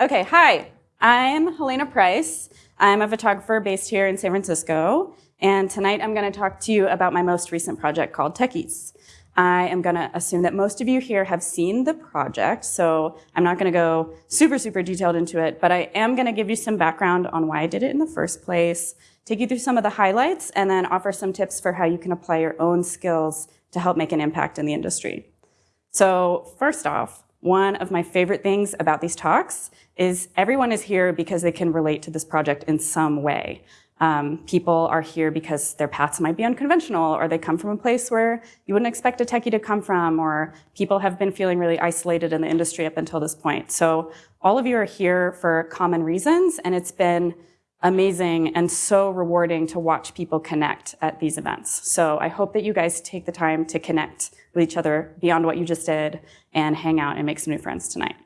Okay, hi. I'm Helena Price. I'm a photographer based here in San Francisco. And tonight I'm going to talk to you about my most recent project called Techies. I am going to assume that most of you here have seen the project, so I'm not going to go super, super detailed into it, but I am going to give you some background on why I did it in the first place, take you through some of the highlights, and then offer some tips for how you can apply your own skills to help make an impact in the industry. So first off, one of my favorite things about these talks is everyone is here because they can relate to this project in some way. Um, people are here because their paths might be unconventional or they come from a place where you wouldn't expect a techie to come from or people have been feeling really isolated in the industry up until this point. So all of you are here for common reasons and it's been amazing and so rewarding to watch people connect at these events. So I hope that you guys take the time to connect with each other beyond what you just did and hang out and make some new friends tonight.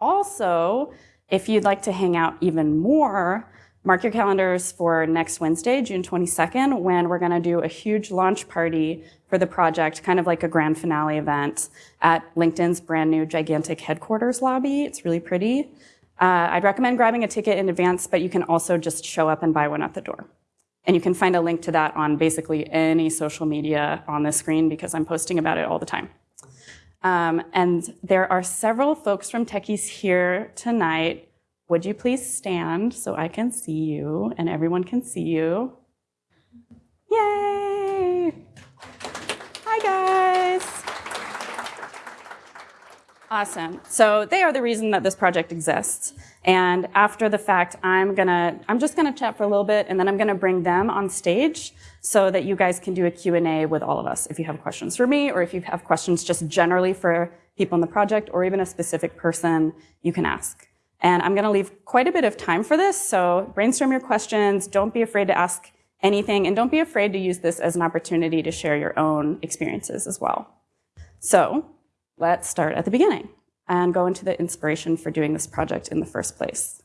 Also, if you'd like to hang out even more, Mark your calendars for next Wednesday, June 22nd, when we're gonna do a huge launch party for the project, kind of like a grand finale event at LinkedIn's brand new gigantic headquarters lobby. It's really pretty. Uh, I'd recommend grabbing a ticket in advance, but you can also just show up and buy one at the door. And you can find a link to that on basically any social media on the screen because I'm posting about it all the time. Um, and there are several folks from Techies here tonight would you please stand so I can see you and everyone can see you? Yay! Hi, guys. Awesome. So they are the reason that this project exists. And after the fact, I'm gonna, I'm just gonna chat for a little bit and then I'm gonna bring them on stage so that you guys can do a Q&A with all of us. If you have questions for me or if you have questions just generally for people in the project or even a specific person, you can ask. And I'm to leave quite a bit of time for this, so brainstorm your questions. Don't be afraid to ask anything, and don't be afraid to use this as an opportunity to share your own experiences as well. So let's start at the beginning and go into the inspiration for doing this project in the first place.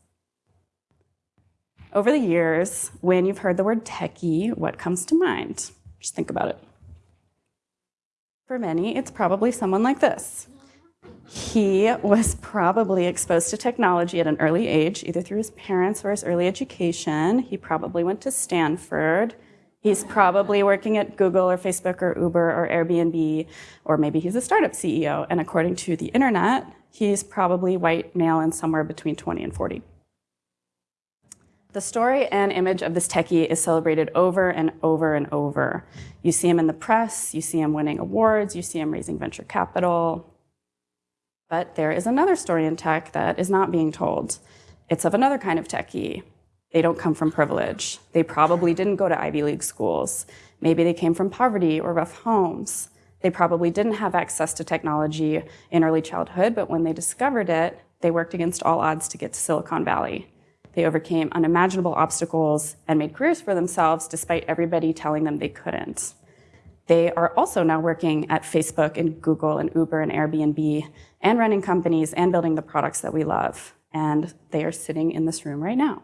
Over the years, when you've heard the word techie, what comes to mind? Just think about it. For many, it's probably someone like this. He was probably exposed to technology at an early age, either through his parents or his early education. He probably went to Stanford. He's probably working at Google or Facebook or Uber or Airbnb, or maybe he's a startup CEO. And according to the internet, he's probably white, male, and somewhere between 20 and 40. The story and image of this techie is celebrated over and over and over. You see him in the press, you see him winning awards, you see him raising venture capital, but there is another story in tech that is not being told. It's of another kind of techie. They don't come from privilege. They probably didn't go to Ivy League schools. Maybe they came from poverty or rough homes. They probably didn't have access to technology in early childhood, but when they discovered it, they worked against all odds to get to Silicon Valley. They overcame unimaginable obstacles and made careers for themselves despite everybody telling them they couldn't. They are also now working at Facebook and Google and Uber and Airbnb and running companies and building the products that we love. And they are sitting in this room right now.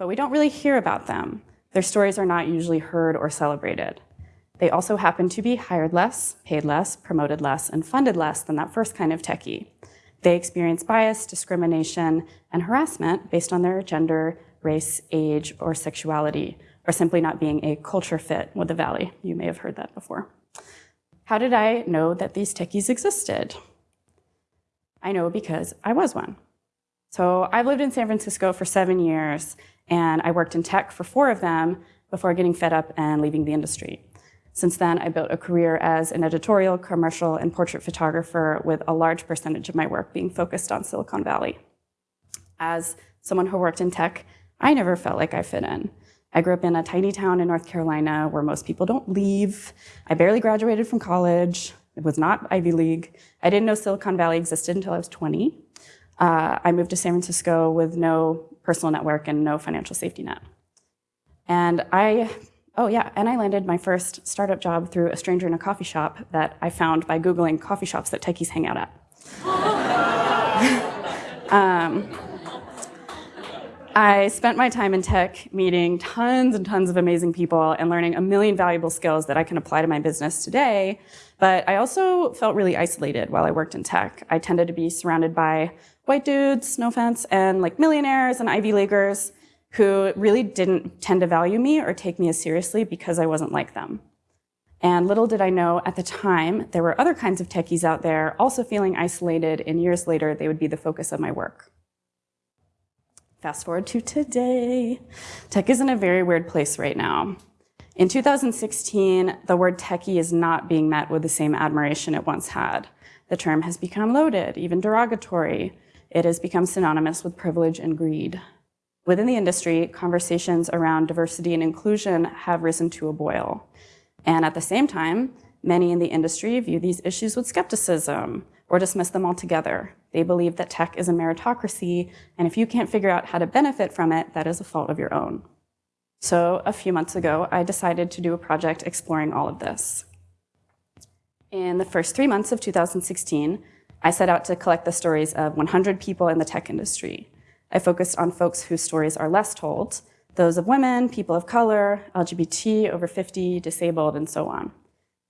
But we don't really hear about them. Their stories are not usually heard or celebrated. They also happen to be hired less, paid less, promoted less, and funded less than that first kind of techie. They experience bias, discrimination, and harassment based on their gender, race, age, or sexuality, or simply not being a culture fit with the Valley. You may have heard that before. How did I know that these techies existed? I know because I was one. So I've lived in San Francisco for seven years, and I worked in tech for four of them before getting fed up and leaving the industry. Since then, I built a career as an editorial, commercial, and portrait photographer with a large percentage of my work being focused on Silicon Valley. As someone who worked in tech, I never felt like I fit in. I grew up in a tiny town in North Carolina where most people don't leave. I barely graduated from college. It was not Ivy League. I didn't know Silicon Valley existed until I was 20. Uh, I moved to San Francisco with no personal network and no financial safety net. And I, oh yeah, and I landed my first startup job through a stranger in a coffee shop that I found by Googling coffee shops that techies hang out at. um, I spent my time in tech meeting tons and tons of amazing people and learning a million valuable skills that I can apply to my business today. But I also felt really isolated while I worked in tech. I tended to be surrounded by white dudes, no offense, and like millionaires and Ivy Leaguers who really didn't tend to value me or take me as seriously because I wasn't like them. And little did I know at the time, there were other kinds of techies out there also feeling isolated, and years later, they would be the focus of my work. Fast forward to today. Tech is in a very weird place right now. In 2016, the word techie is not being met with the same admiration it once had. The term has become loaded, even derogatory. It has become synonymous with privilege and greed. Within the industry, conversations around diversity and inclusion have risen to a boil. And at the same time, many in the industry view these issues with skepticism or dismiss them altogether. They believe that tech is a meritocracy, and if you can't figure out how to benefit from it, that is a fault of your own. So a few months ago, I decided to do a project exploring all of this. In the first three months of 2016, I set out to collect the stories of 100 people in the tech industry. I focused on folks whose stories are less told, those of women, people of color, LGBT, over 50, disabled, and so on.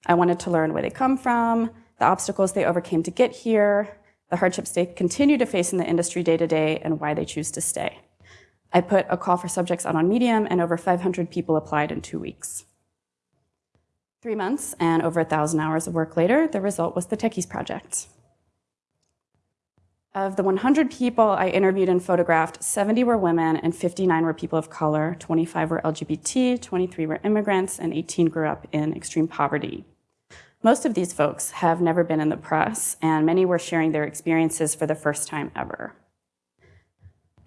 I wanted to learn where they come from, the obstacles they overcame to get here, the hardships they continue to face in the industry day to day, and why they choose to stay. I put a call for subjects out on Medium, and over 500 people applied in two weeks. Three months and over a 1,000 hours of work later, the result was the Techies Project. Of the 100 people I interviewed and photographed, 70 were women and 59 were people of color, 25 were LGBT, 23 were immigrants, and 18 grew up in extreme poverty. Most of these folks have never been in the press, and many were sharing their experiences for the first time ever.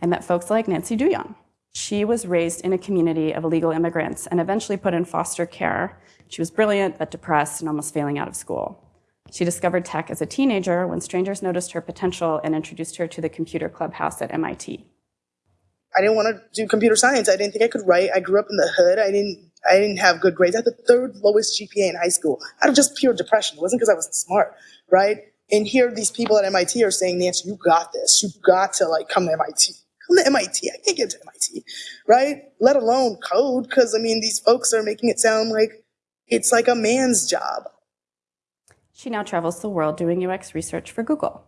I met folks like Nancy Douyon. She was raised in a community of illegal immigrants and eventually put in foster care. She was brilliant, but depressed and almost failing out of school. She discovered tech as a teenager when strangers noticed her potential and introduced her to the computer clubhouse at MIT. I didn't want to do computer science. I didn't think I could write. I grew up in the hood. I didn't I didn't have good grades. I had the third lowest GPA in high school out of just pure depression. It wasn't because I wasn't smart, right? And here these people at MIT are saying, Nancy, you got this. You got to like come to MIT. Come to MIT. I can't get to MIT, right? Let alone code, because I mean, these folks are making it sound like it's like a man's job. She now travels the world doing UX research for Google.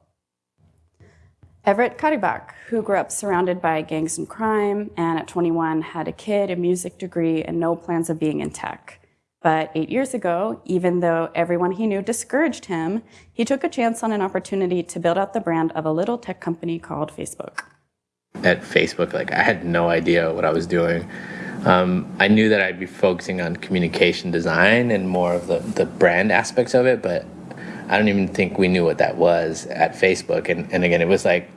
Everett Katigbak, who grew up surrounded by gangs and crime, and at 21 had a kid, a music degree, and no plans of being in tech. But eight years ago, even though everyone he knew discouraged him, he took a chance on an opportunity to build out the brand of a little tech company called Facebook. At Facebook, like I had no idea what I was doing. Um, I knew that I'd be focusing on communication design and more of the, the brand aspects of it, but I don't even think we knew what that was at Facebook. And, and again, it was like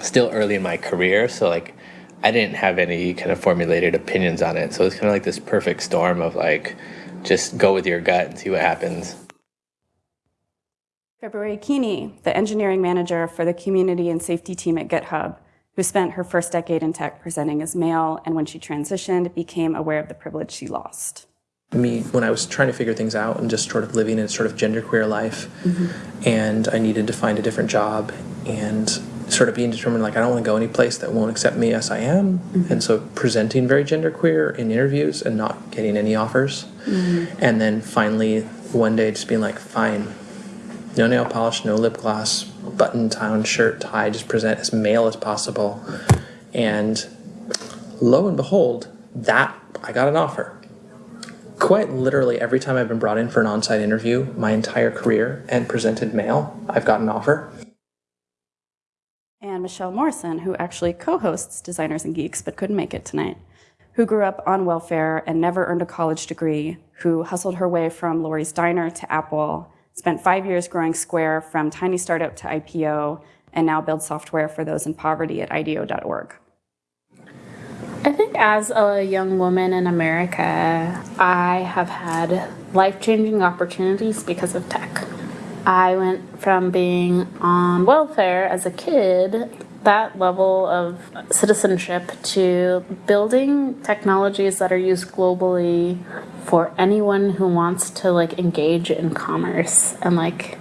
still early in my career. So like I didn't have any kind of formulated opinions on it. So it's kind of like this perfect storm of like, just go with your gut and see what happens. February Keeney, the engineering manager for the community and safety team at GitHub, who spent her first decade in tech presenting as male and when she transitioned became aware of the privilege she lost me when I was trying to figure things out and just sort of living in a sort of genderqueer life. Mm-hmm. And I needed to find a different job and sort of being determined like I don't want to go any place that won't accept me as I am. Mm-hmm. And so presenting very genderqueer in interviews and not getting any offers. Mm-hmm. And then finally one day just being like, fine, no nail polish, no lip gloss, button down shirt, tie, just present as male as possible. And lo and behold, that I got an offer quite literally every time I've been brought in for an on-site interview my entire career and presented male, I've got an offer. And Michelle Morrison, who actually co-hosts Designers and Geeks but couldn't make it tonight, who grew up on welfare and never earned a college degree, who hustled her way from Lori's Diner to Apple, spent five years growing Square from tiny startup to IPO, and now builds software for those in poverty at IDEO.org. I think as a young woman in America, I have had life changing opportunities because of tech. I went from being on welfare as a kid, that level of citizenship, to building technologies that are used globally for anyone who wants to like engage in commerce. And like,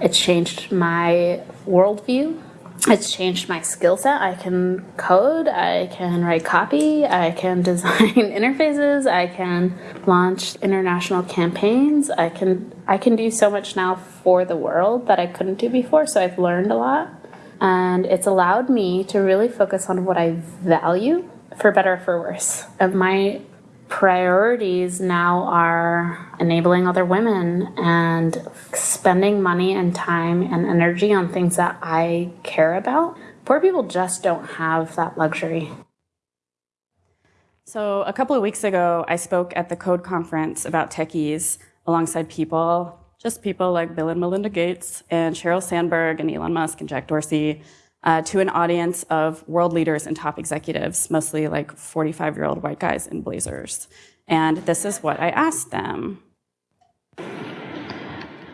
it changed my worldview it's changed my skill set. I can code, I can write copy, I can design interfaces, I can launch international campaigns. I can I can do so much now for the world that I couldn't do before. So I've learned a lot. And it's allowed me to really focus on what I value, for better or for worse. Of my priorities now are enabling other women and spending money and time and energy on things that I care about. Poor people just don't have that luxury. So, a couple of weeks ago, I spoke at the Code Conference about techies alongside people, just people like Bill and Melinda Gates, and Sheryl Sandberg, and Elon Musk, and Jack Dorsey, uh, to an audience of world leaders and top executives, mostly like 45 year old white guys in blazers. And this is what I asked them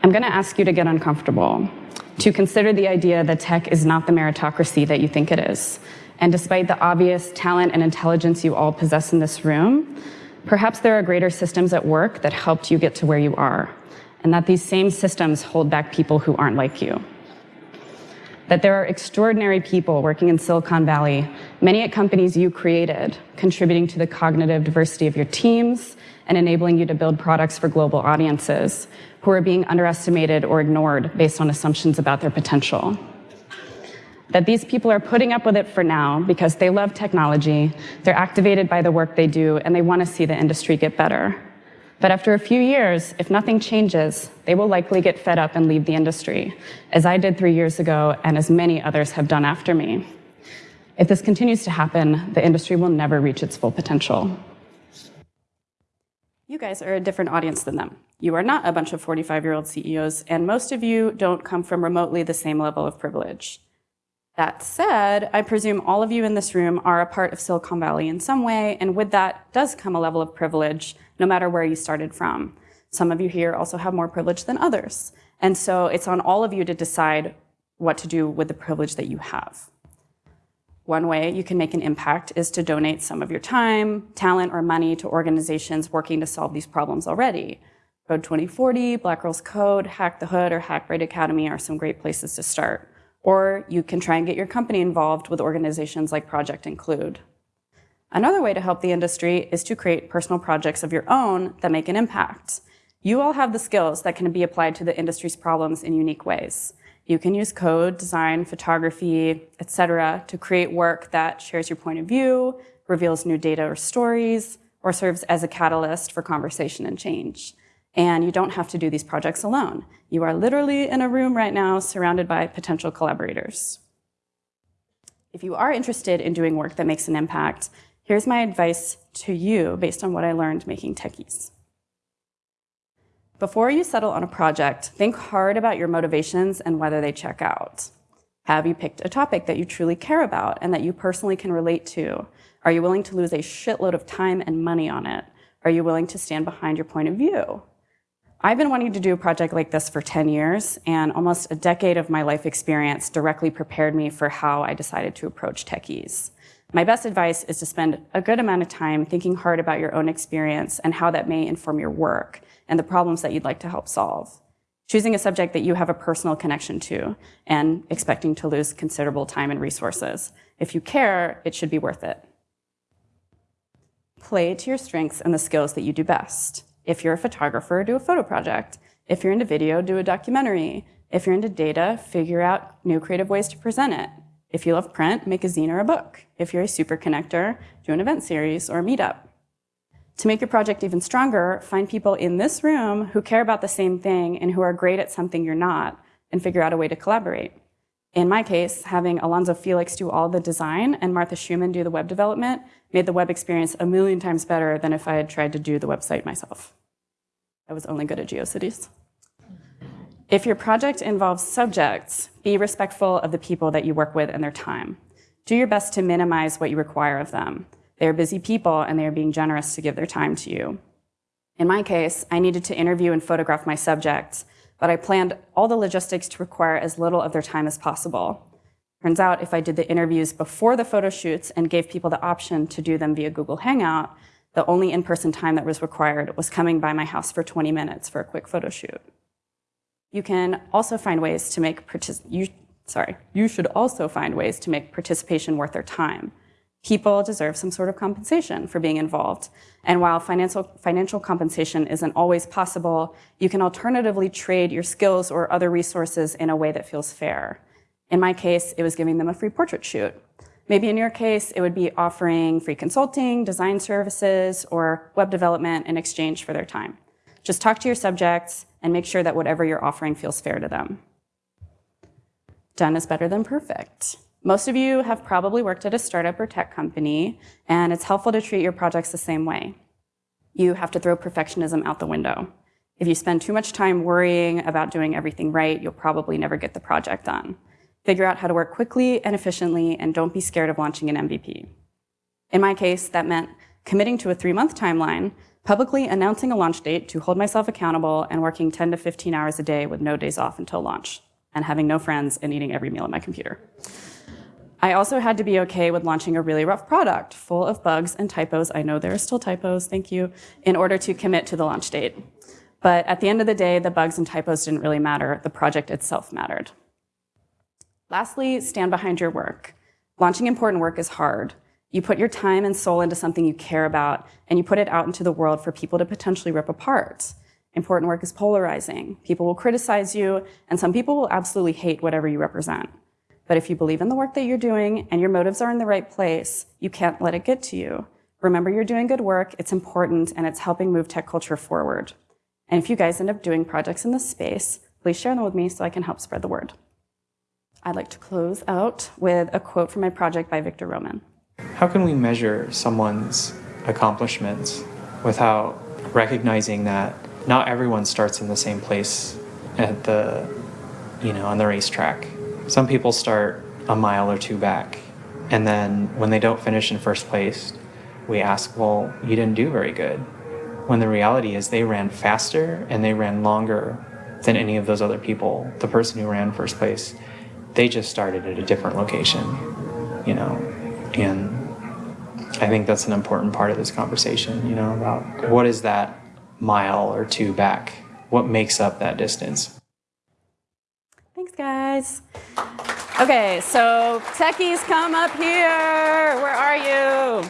I'm going to ask you to get uncomfortable, to consider the idea that tech is not the meritocracy that you think it is. And despite the obvious talent and intelligence you all possess in this room, perhaps there are greater systems at work that helped you get to where you are, and that these same systems hold back people who aren't like you that there are extraordinary people working in Silicon Valley, many at companies you created, contributing to the cognitive diversity of your teams and enabling you to build products for global audiences who are being underestimated or ignored based on assumptions about their potential. That these people are putting up with it for now because they love technology, they're activated by the work they do, and they want to see the industry get better. But after a few years, if nothing changes, they will likely get fed up and leave the industry, as I did three years ago and as many others have done after me. If this continues to happen, the industry will never reach its full potential. You guys are a different audience than them. You are not a bunch of 45 year old CEOs, and most of you don't come from remotely the same level of privilege. That said, I presume all of you in this room are a part of Silicon Valley in some way, and with that does come a level of privilege, no matter where you started from. Some of you here also have more privilege than others. And so it's on all of you to decide what to do with the privilege that you have. One way you can make an impact is to donate some of your time, talent, or money to organizations working to solve these problems already. Code 2040, Black Girls Code, Hack the Hood, or Hackbright Academy are some great places to start. Or you can try and get your company involved with organizations like Project Include. Another way to help the industry is to create personal projects of your own that make an impact. You all have the skills that can be applied to the industry's problems in unique ways. You can use code, design, photography, etc., to create work that shares your point of view, reveals new data or stories, or serves as a catalyst for conversation and change. And you don't have to do these projects alone. You are literally in a room right now surrounded by potential collaborators. If you are interested in doing work that makes an impact, here's my advice to you based on what I learned making techies. Before you settle on a project, think hard about your motivations and whether they check out. Have you picked a topic that you truly care about and that you personally can relate to? Are you willing to lose a shitload of time and money on it? Are you willing to stand behind your point of view? I've been wanting to do a project like this for 10 years, and almost a decade of my life experience directly prepared me for how I decided to approach techies. My best advice is to spend a good amount of time thinking hard about your own experience and how that may inform your work and the problems that you'd like to help solve. Choosing a subject that you have a personal connection to and expecting to lose considerable time and resources. If you care, it should be worth it. Play to your strengths and the skills that you do best. If you're a photographer, do a photo project. If you're into video, do a documentary. If you're into data, figure out new creative ways to present it. If you love print, make a zine or a book. If you're a super connector, do an event series or a meetup. To make your project even stronger, find people in this room who care about the same thing and who are great at something you're not, and figure out a way to collaborate. In my case, having Alonzo Felix do all the design and Martha Schumann do the web development made the web experience a million times better than if I had tried to do the website myself. I was only good at GeoCities. If your project involves subjects, be respectful of the people that you work with and their time. Do your best to minimize what you require of them. They are busy people and they are being generous to give their time to you. In my case, I needed to interview and photograph my subjects, but I planned all the logistics to require as little of their time as possible. Turns out if I did the interviews before the photo shoots and gave people the option to do them via Google Hangout, the only in-person time that was required was coming by my house for 20 minutes for a quick photo shoot. You can also find ways to make you, sorry, you should also find ways to make participation worth their time people deserve some sort of compensation for being involved. And while financial, financial compensation isn't always possible, you can alternatively trade your skills or other resources in a way that feels fair. In my case, it was giving them a free portrait shoot. Maybe in your case, it would be offering free consulting, design services, or web development in exchange for their time. Just talk to your subjects and make sure that whatever you're offering feels fair to them. Done is better than perfect. Most of you have probably worked at a startup or tech company, and it's helpful to treat your projects the same way. You have to throw perfectionism out the window. If you spend too much time worrying about doing everything right, you'll probably never get the project done. Figure out how to work quickly and efficiently, and don't be scared of launching an MVP. In my case, that meant committing to a three-month timeline, publicly announcing a launch date to hold myself accountable, and working 10 to 15 hours a day with no days off until launch, and having no friends and eating every meal at my computer. I also had to be okay with launching a really rough product full of bugs and typos. I know there are still typos, thank you, in order to commit to the launch date. But at the end of the day, the bugs and typos didn't really matter. The project itself mattered. Lastly, stand behind your work. Launching important work is hard. You put your time and soul into something you care about, and you put it out into the world for people to potentially rip apart. Important work is polarizing. People will criticize you, and some people will absolutely hate whatever you represent. But if you believe in the work that you're doing and your motives are in the right place, you can't let it get to you. Remember, you're doing good work, it's important, and it's helping move tech culture forward. And if you guys end up doing projects in this space, please share them with me so I can help spread the word. I'd like to close out with a quote from my project by Victor Roman. How can we measure someone's accomplishments without recognizing that not everyone starts in the same place at the, you know, on the racetrack? Some people start a mile or two back, and then when they don't finish in first place, we ask, well, you didn't do very good. When the reality is they ran faster and they ran longer than any of those other people. The person who ran first place, they just started at a different location, you know, and I think that's an important part of this conversation, you know, about what is that mile or two back? What makes up that distance? Thanks, guys. Okay, so techies, come up here. Where are you?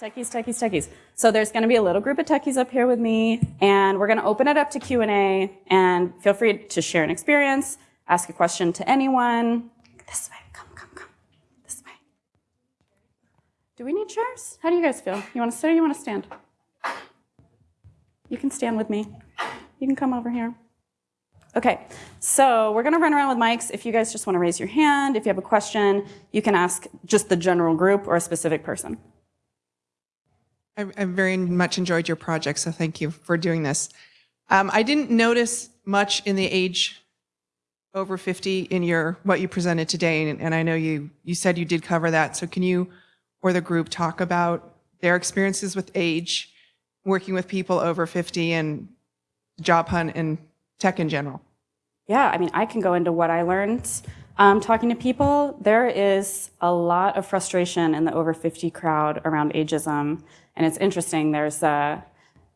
Techies, techies, techies. So there's going to be a little group of techies up here with me, and we're going to open it up to Q&A, and feel free to share an experience, ask a question to anyone. This way, come, come, come. This way. Do we need chairs? How do you guys feel? You want to sit or you want to stand? You can stand with me. You can come over here. Okay, so we're gonna run around with mics. If you guys just wanna raise your hand, if you have a question, you can ask just the general group or a specific person. I, I very much enjoyed your project, so thank you for doing this. Um, I didn't notice much in the age over 50 in your what you presented today, and, and I know you you said you did cover that. So can you or the group talk about their experiences with age, working with people over 50, and job hunt and tech in general? Yeah, I mean, I can go into what I learned um, talking to people. There is a lot of frustration in the over 50 crowd around ageism. And it's interesting, there's a,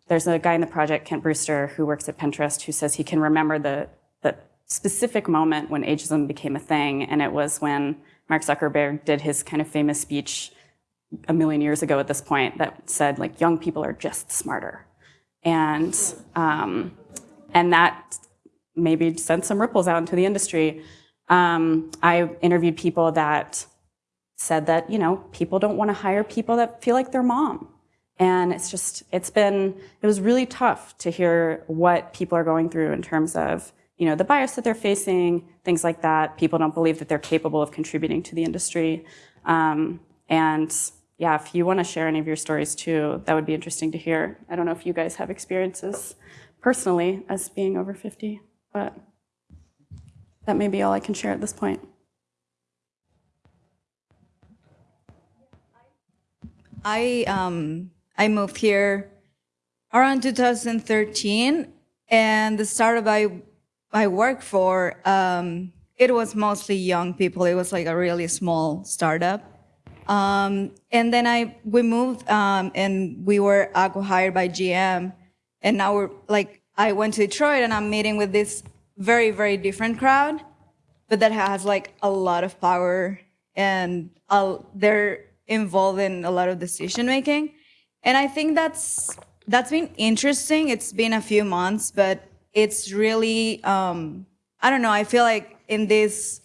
there's a guy in the project, Kent Brewster, who works at Pinterest, who says he can remember the, the specific moment when ageism became a thing. And it was when Mark Zuckerberg did his kind of famous speech a million years ago at this point that said, like, young people are just smarter. And um, and that maybe sent some ripples out into the industry. Um, I interviewed people that said that you know people don't want to hire people that feel like their mom, and it's just it's been it was really tough to hear what people are going through in terms of you know the bias that they're facing, things like that. People don't believe that they're capable of contributing to the industry, um, and yeah, if you want to share any of your stories too, that would be interesting to hear. I don't know if you guys have experiences personally as being over 50, but that may be all I can share at this point. I um I moved here around 2013, and the startup I I worked for um, it was mostly young people. It was like a really small startup, um, and then I we moved um, and we were acquired by GM, and now we're like I went to Detroit and I'm meeting with this very very different crowd, but that has like a lot of power and they're involved in a lot of decision making, and I think that's that's been interesting. It's been a few months, but it's really um, I don't know. I feel like in this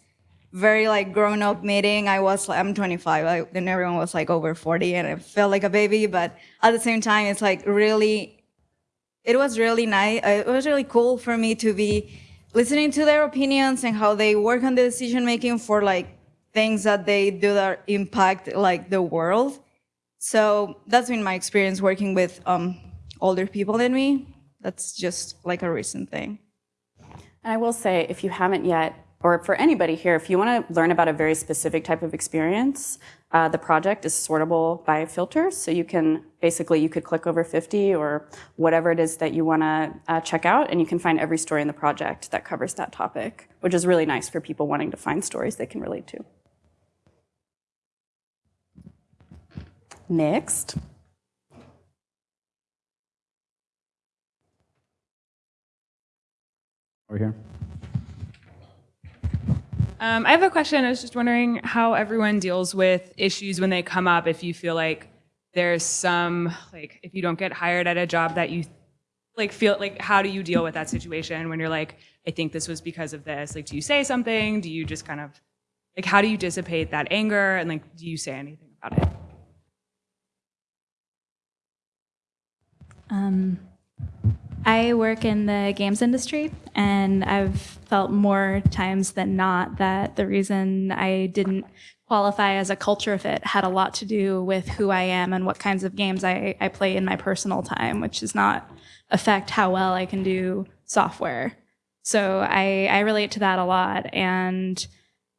very like grown up meeting. I was like, I'm 25, I, and everyone was like over 40, and I felt like a baby. But at the same time, it's like really, it was really nice. It was really cool for me to be listening to their opinions and how they work on the decision making for like things that they do that impact like the world. So that's been my experience working with um, older people than me. That's just like a recent thing. And I will say, if you haven't yet, or for anybody here, if you want to learn about a very specific type of experience, uh, the project is sortable by filters. So you can basically you could click over 50 or whatever it is that you want to uh, check out, and you can find every story in the project that covers that topic, which is really nice for people wanting to find stories they can relate to. Next. Over here. Um, I have a question. I was just wondering how everyone deals with issues when they come up. If you feel like there's some, like, if you don't get hired at a job that you, like, feel like, how do you deal with that situation when you're like, I think this was because of this? Like, do you say something? Do you just kind of, like, how do you dissipate that anger? And, like, do you say anything about it? Um, I work in the games industry, and I've felt more times than not that the reason I didn't qualify as a culture fit had a lot to do with who I am and what kinds of games I, I play in my personal time, which does not affect how well I can do software. So I, I relate to that a lot. And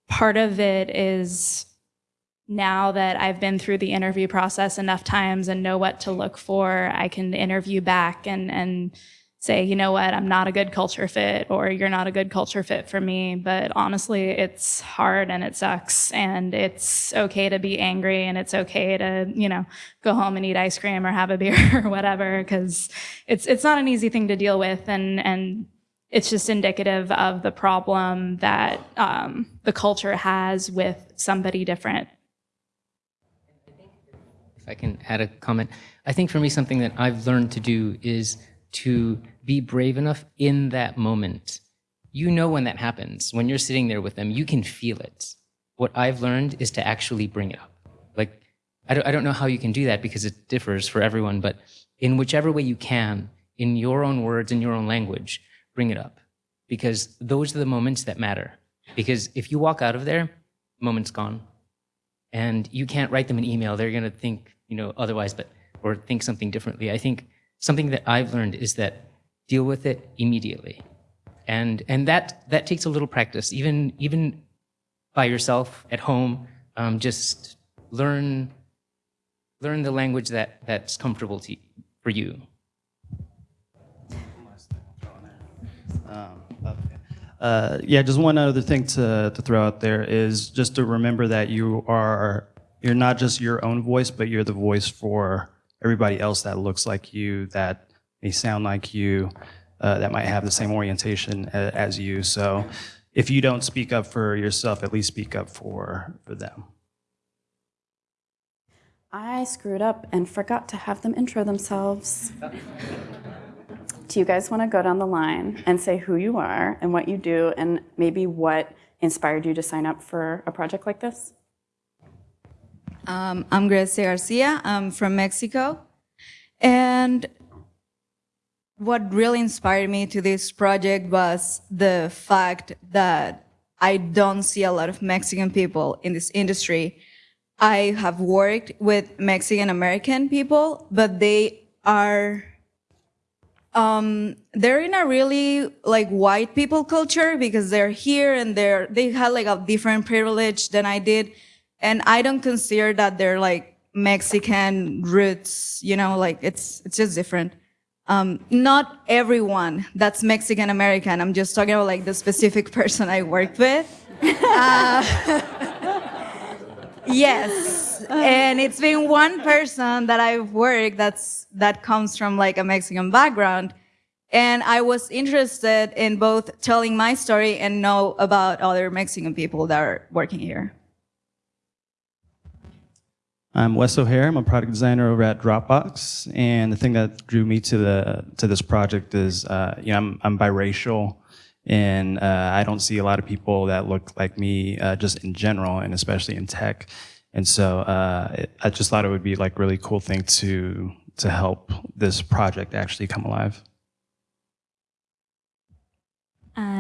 part of it is now that I've been through the interview process enough times and know what to look for, I can interview back and, and say, you know what, I'm not a good culture fit or you're not a good culture fit for me. But honestly, it's hard and it sucks. And it's okay to be angry and it's okay to, you know, go home and eat ice cream or have a beer or whatever, because it's, it's not an easy thing to deal with. And, and it's just indicative of the problem that um, the culture has with somebody different. If I can add a comment, I think for me, something that I've learned to do is to be brave enough in that moment. You know when that happens. When you're sitting there with them, you can feel it. What I've learned is to actually bring it up. Like, I don't, I don't know how you can do that because it differs for everyone, but in whichever way you can, in your own words, in your own language, bring it up. Because those are the moments that matter. Because if you walk out of there, moment's gone and you can't write them an email. They're going to think, you know, otherwise, but or think something differently. I think something that I've learned is that deal with it immediately, and and that that takes a little practice, even even by yourself at home. Um, just learn learn the language that that's comfortable to for you. Um. Uh, yeah, just one other thing to, to throw out there is just to remember that you are, you're not just your own voice, but you're the voice for everybody else that looks like you, that may sound like you, uh, that might have the same orientation as you. So if you don't speak up for yourself, at least speak up for, for them. I screwed up and forgot to have them intro themselves. do you guys want to go down the line and say who you are and what you do and maybe what inspired you to sign up for a project like this? Um, I'm Gracia Garcia. I'm from Mexico. And what really inspired me to this project was the fact that I don't see a lot of Mexican people in this industry. I have worked with Mexican American people, but they are um, they're in a really like white people culture because they're here and they're they had like a different privilege than I did, and I don't consider that they're like Mexican roots. You know, like it's it's just different. Um, not everyone that's Mexican American. I'm just talking about like the specific person I worked with. Uh, yes, and it's been one person that I've worked that's that comes from like a Mexican background, and I was interested in both telling my story and know about other Mexican people that are working here. I'm Wes O'Haire. I'm a product designer over at Dropbox, and the thing that drew me to the to this project is, uh, you know, I'm I'm biracial, And uh, I don't see a lot of people that look like me uh, just in general, and especially in tech. And so uh, it, I just thought it would be like really cool thing to to help this project actually come alive.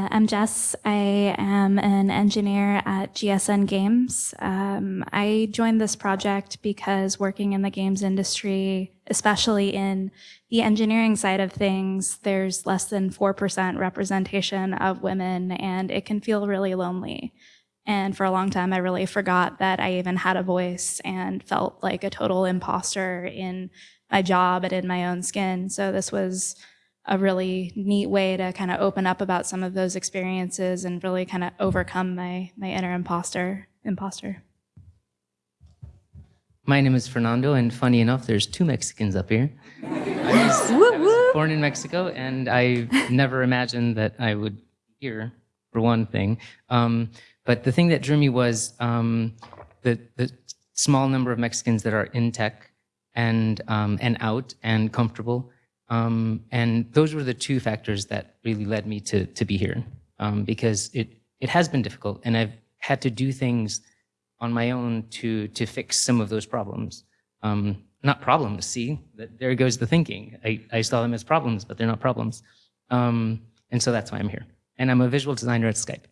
Uh, I'm Jess. I am an engineer at GSN Games. Um, I joined this project because working in the games industry, especially in the engineering side of things, there's less than 4% representation of women, and it can feel really lonely. And for a long time, I really forgot that I even had a voice and felt like a total imposter in my job and in my own skin. So this was a really neat way to kind of open up about some of those experiences and really kind of overcome my my inner imposter imposter. My name is Fernando, and funny enough, there's two Mexicans up here. I was, I was born in Mexico, and I never imagined that I would be here, for one thing. Um, but the thing that drew me was um, the, the small number of Mexicans that are in tech and, um, and out and comfortable. Um, and those were the two factors that really led me to, to be here um, because it, it has been difficult and I've had to do things on my own to, to fix some of those problems. Um, not problems, see, there goes the thinking. I, I saw them as problems, but they're not problems. Um, and so that's why I'm here. And I'm a visual designer at Skype.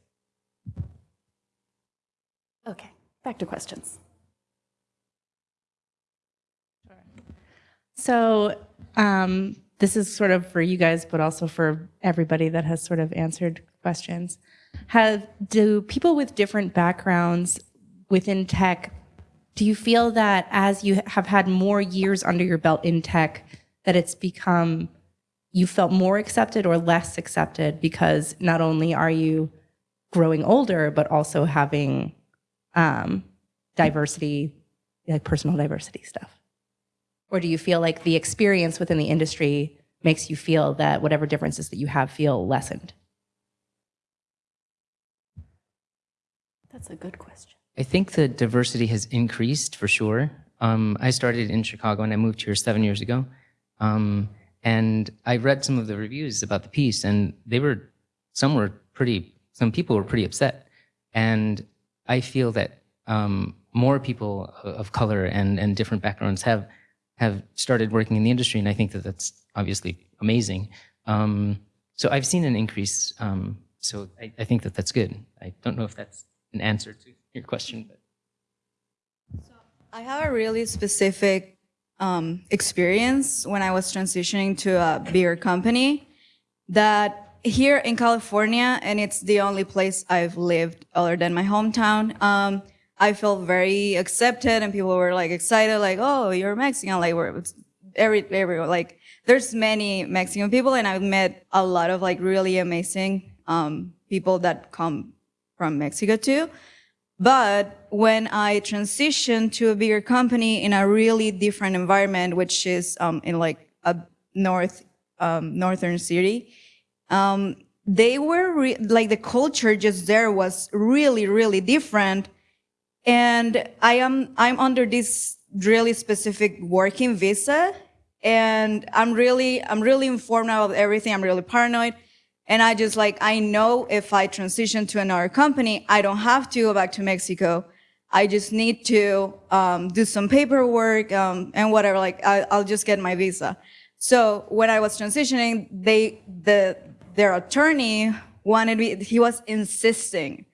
Okay, back to questions. Sure. So um, this is sort of for you guys, but also for everybody that has sort of answered questions. Have do people with different backgrounds within tech? Do you feel that as you have had more years under your belt in tech, that it's become you felt more accepted or less accepted because not only are you growing older, but also having um, diversity, like personal diversity stuff? Or do you feel like the experience within the industry makes you feel that whatever differences that you have feel lessened? That's a good question. I think the diversity has increased for sure. Um, I started in Chicago and I moved here seven years ago. Um, and I read some of the reviews about the piece and they were, some were pretty, some people were pretty upset. And I feel that um, more people of color and, and different backgrounds have have started working in the industry, and I think that that's obviously amazing. Um, so I've seen an increase. Um, so I, I, think that that's good. I don't know if that's an answer to your question, but. So I have a really specific um, experience when I was transitioning to a beer company that here in California, and it's the only place I've lived other than my hometown, um, I felt very accepted and people were like excited, like, oh, you're Mexican. Like we're every, every, like there's many Mexican people and I've met a lot of like really amazing, um, people that come from Mexico too. But when I transitioned to a bigger company in a really different environment, which is, um, in like a north, um, northern city, um, they were like the culture just there was really, really different and I am, I'm under this really specific working visa and I'm really, I'm really informed about everything. I'm really paranoid. And I just like, I know if I transition to another company, I don't have to go back to Mexico. I just need to um, do some paperwork um, and whatever, like I, will just get my visa. So when I was transitioning, they, the, their attorney wanted me, he was insisting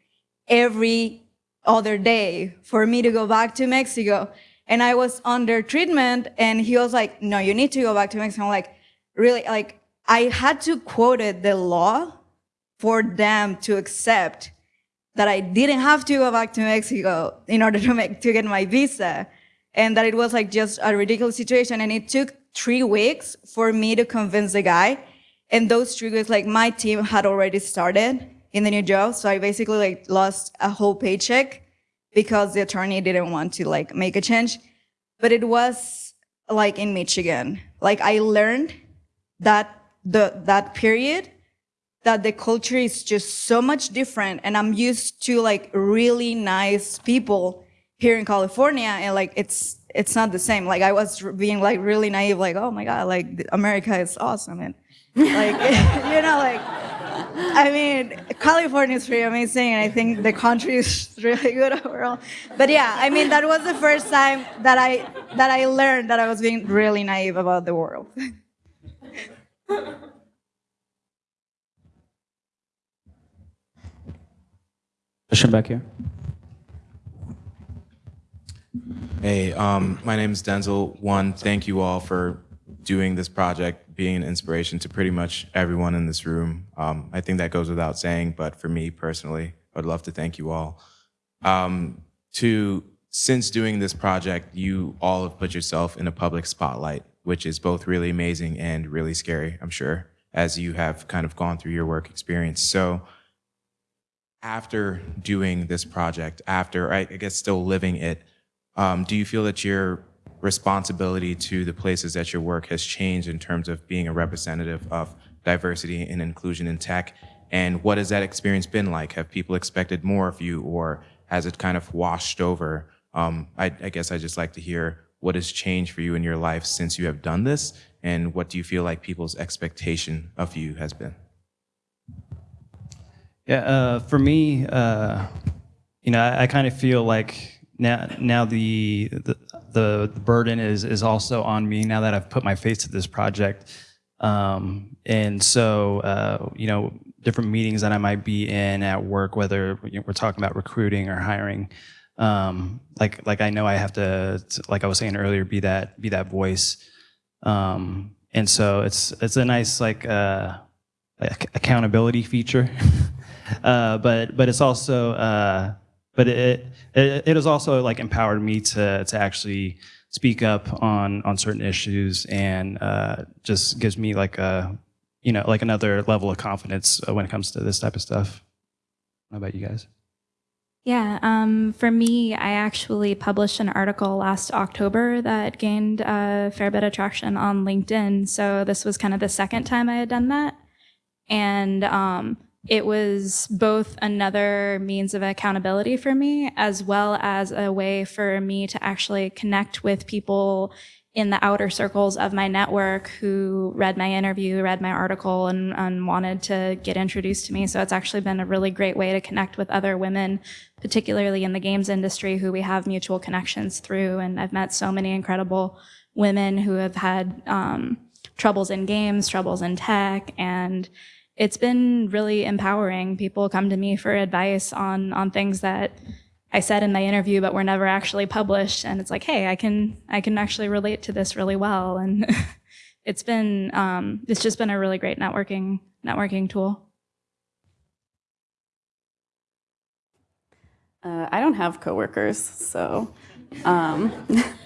every other day for me to go back to Mexico. And I was under treatment and he was like, no, you need to go back to Mexico. I'm like, really? Like, I had to quote it, the law for them to accept that I didn't have to go back to Mexico in order to make, to get my visa. And that it was like just a ridiculous situation. And it took three weeks for me to convince the guy. And those three weeks, like my team had already started in the new job. So I basically like lost a whole paycheck because the attorney didn't want to like make a change. But it was like in Michigan. Like I learned that the, that period that the culture is just so much different and I'm used to like really nice people here in California and like it's it's not the same. Like I was being like really naive like oh my god like America is awesome and like you know like I mean, California is pretty amazing, and I think the country is really good overall. But yeah, I mean, that was the first time that I that I learned that I was being really naive about the world. Question back here. Hey, um, my name is Denzel. One, thank you all for doing this project, being an inspiration to pretty much everyone in this room. Um, I think that goes without saying, but for me personally, I'd love to thank you all. Um, two, since doing this project, you all have put yourself in a public spotlight, which is both really amazing and really scary, I'm sure, as you have kind of gone through your work experience. So after doing this project, after I, I guess still living it, um, do you feel that your responsibility to the places that your work has changed in terms of being a representative of diversity and inclusion in tech? And what has that experience been like? Have people expected more of you or has it kind of washed over? Um, I, I guess I just like to hear what has changed for you in your life since you have done this and what do you feel like people's expectation of you has been? Yeah, uh, for me, uh, you know, I, I kind of feel like now now the, the the burden is is also on me now that I've put my face to this project. Um, and so, uh, you know, different meetings that I might be in at work, whether we're talking about recruiting or hiring, um, like like I know I have to, to, like I was saying earlier, be that be that voice. Um, and so it's it's a nice like uh, accountability feature, uh, but but it's also uh, but it, it, it has also like empowered me to, to actually speak up on, on certain issues and uh, just gives me like a, you know, like another level of confidence uh, when it comes to this type of stuff. How about you guys? Yeah, um, for me, I actually published an article last October that gained a fair bit of traction on LinkedIn. So this was kind of the second time I had done that. And um, it was both another means of accountability for me, as well as a way for me to actually connect with people in the outer circles of my network who read my interview, read my article, and, and, wanted to get introduced to me. So it's actually been a really great way to connect with other women, particularly in the games industry, who we have mutual connections through. And I've met so many incredible women who have had um, troubles in games, troubles in tech, and it's been really empowering. People come to me for advice on on things that I said in my interview but were never actually published and it's like, hey, I can I can actually relate to this really well and it's been um, it's just been a really great networking networking tool. Uh, I don't have coworkers, so um,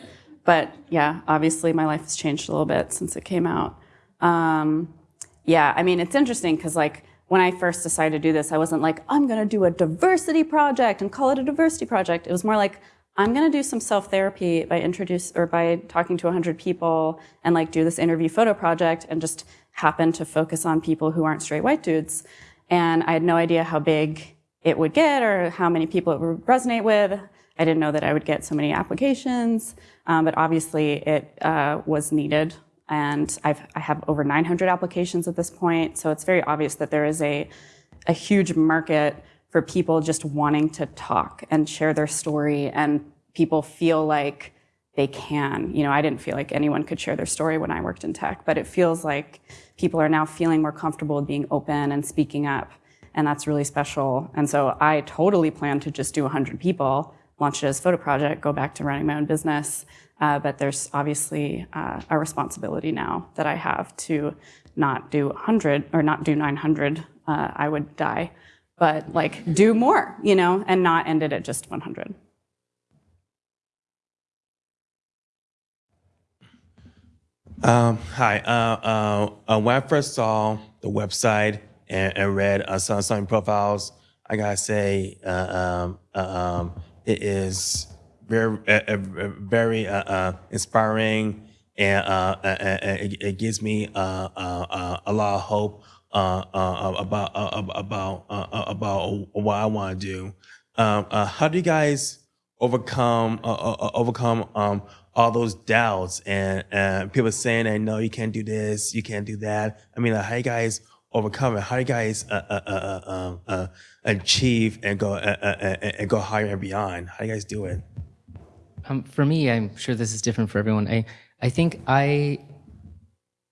but yeah, obviously my life has changed a little bit since it came out. Um, yeah, I mean, it's interesting because like when I first decided to do this, I wasn't like, I'm gonna do a diversity project and call it a diversity project. It was more like, I'm gonna do some self-therapy by introduce or by talking to 100 people and like do this interview photo project and just happen to focus on people who aren't straight white dudes. And I had no idea how big it would get or how many people it would resonate with. I didn't know that I would get so many applications, um, but obviously it uh, was needed and I've, I have over 900 applications at this point. So it's very obvious that there is a, a huge market for people just wanting to talk and share their story and people feel like they can. You know, I didn't feel like anyone could share their story when I worked in tech, but it feels like people are now feeling more comfortable being open and speaking up. And that's really special. And so I totally plan to just do 100 people, launch it as photo project, go back to running my own business. Uh, but there's obviously uh, a responsibility now that I have to not do 100 or not do 900. Uh, I would die, but like do more, you know, and not end it at just 100. Um, hi. Uh, uh, when I first saw the website and, and read uh, some, some profiles, I gotta say, um, um, it is very, uh, very uh, uh, inspiring, and uh, it, it, gives me uh, uh, a lot of hope about about about what I want to do. Um, how do you guys overcome overcome um, all those doubts and, and people saying that no, you can't do this, you can't do that. I mean, how you guys overcome it? How do you guys uh, uh, uh, uh, um, uh, achieve and go uh, uh, uh, and go higher and beyond? How do you guys do it? Um, for me, I'm sure this is different for everyone. I, I think I,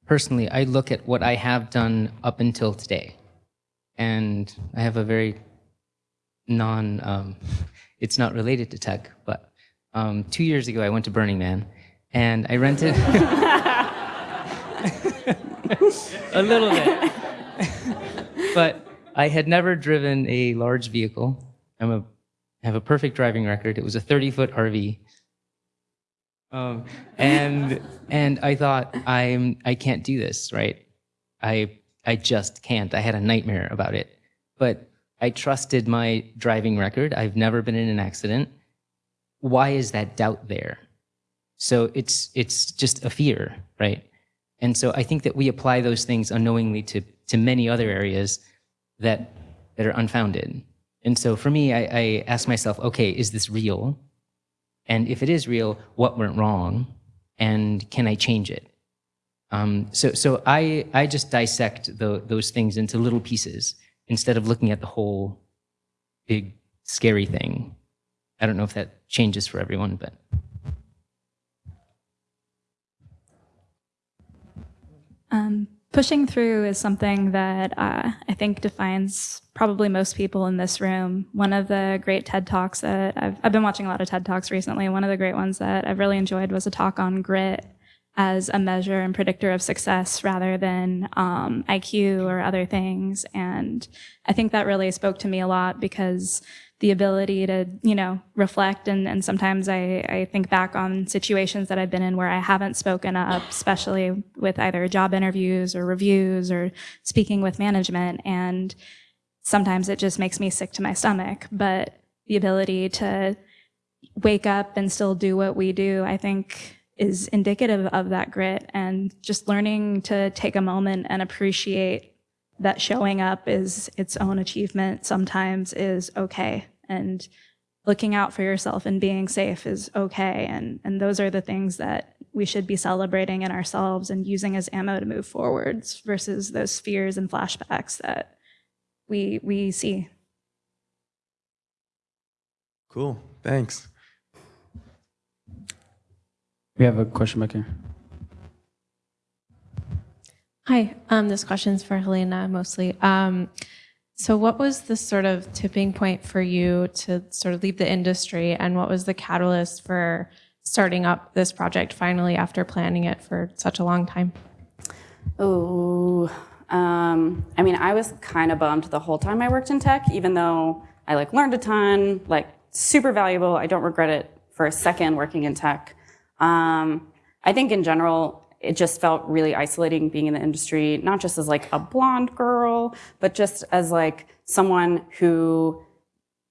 personally, I look at what I have done up until today. And I have a very non, um, it's not related to tech, but um, two years ago I went to Burning Man and I rented a little bit. but I had never driven a large vehicle. I'm a, I have a perfect driving record. It was a 30 foot RV. Um, and and I thought I'm I can't do this, right? I I just can't. I had a nightmare about it. But I trusted my driving record. I've never been in an accident. Why is that doubt there? So it's it's just a fear, right? And so I think that we apply those things unknowingly to to many other areas that that are unfounded. And so for me, I, I ask myself, okay, is this real? And if it is real, what went wrong? And can I change it? Um, so so I, I just dissect the, those things into little pieces instead of looking at the whole big, scary thing. I don't know if that changes for everyone, but. Um, pushing through is something that uh, I think defines probably most people in this room. One of the great TED Talks that I've, I've been watching a lot of TED Talks recently. One of the great ones that I've really enjoyed was a talk on grit as a measure and predictor of success rather than um, IQ or other things. And I think that really spoke to me a lot because the ability to, you know, reflect and, and sometimes I, I think back on situations that I've been in where I haven't spoken up, especially with either job interviews or reviews or speaking with management. And sometimes it just makes me sick to my stomach. But the ability to wake up and still do what we do, I think is indicative of that grit and just learning to take a moment and appreciate that showing up is its own achievement sometimes is okay and looking out for yourself and being safe is okay and and those are the things that we should be celebrating in ourselves and using as ammo to move forwards versus those fears and flashbacks that we we see Cool. Thanks. We have a question back here. Hi, um, this question's for Helena mostly. Um, so, what was the sort of tipping point for you to sort of leave the industry, and what was the catalyst for starting up this project finally after planning it for such a long time? Oh, um, I mean, I was kind of bummed the whole time I worked in tech, even though I like learned a ton, like super valuable. I don't regret it for a second working in tech. Um, I think in general, it just felt really isolating being in the industry, not just as like a blonde girl, but just as like someone who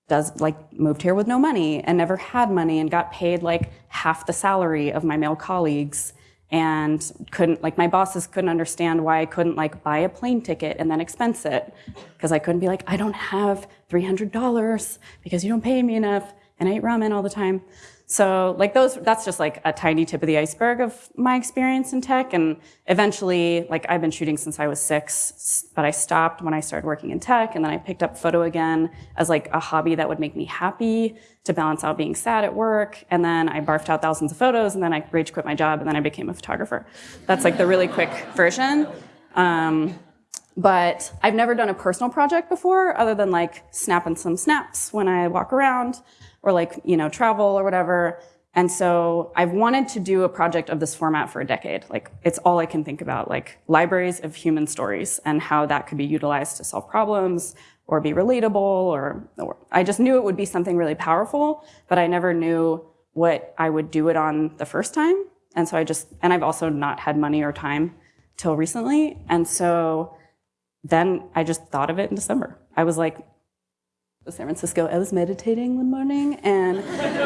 does like moved here with no money and never had money and got paid like half the salary of my male colleagues and couldn't like my bosses couldn't understand why I couldn't like buy a plane ticket and then expense it because I couldn't be like I don't have $300 because you don't pay me enough and I eat ramen all the time. So like those, that's just like a tiny tip of the iceberg of my experience in tech. And eventually, like I've been shooting since I was six, but I stopped when I started working in tech. And then I picked up photo again as like a hobby that would make me happy to balance out being sad at work. And then I barfed out thousands of photos and then I rage quit my job and then I became a photographer. That's like the really quick version. Um, but I've never done a personal project before other than like snapping some snaps when I walk around or like, you know, travel or whatever. And so I've wanted to do a project of this format for a decade. Like it's all I can think about, like libraries of human stories and how that could be utilized to solve problems or be relatable or, or I just knew it would be something really powerful, but I never knew what I would do it on the first time. And so I just, and I've also not had money or time till recently. And so then I just thought of it in December. I was like, San Francisco, I was meditating one morning and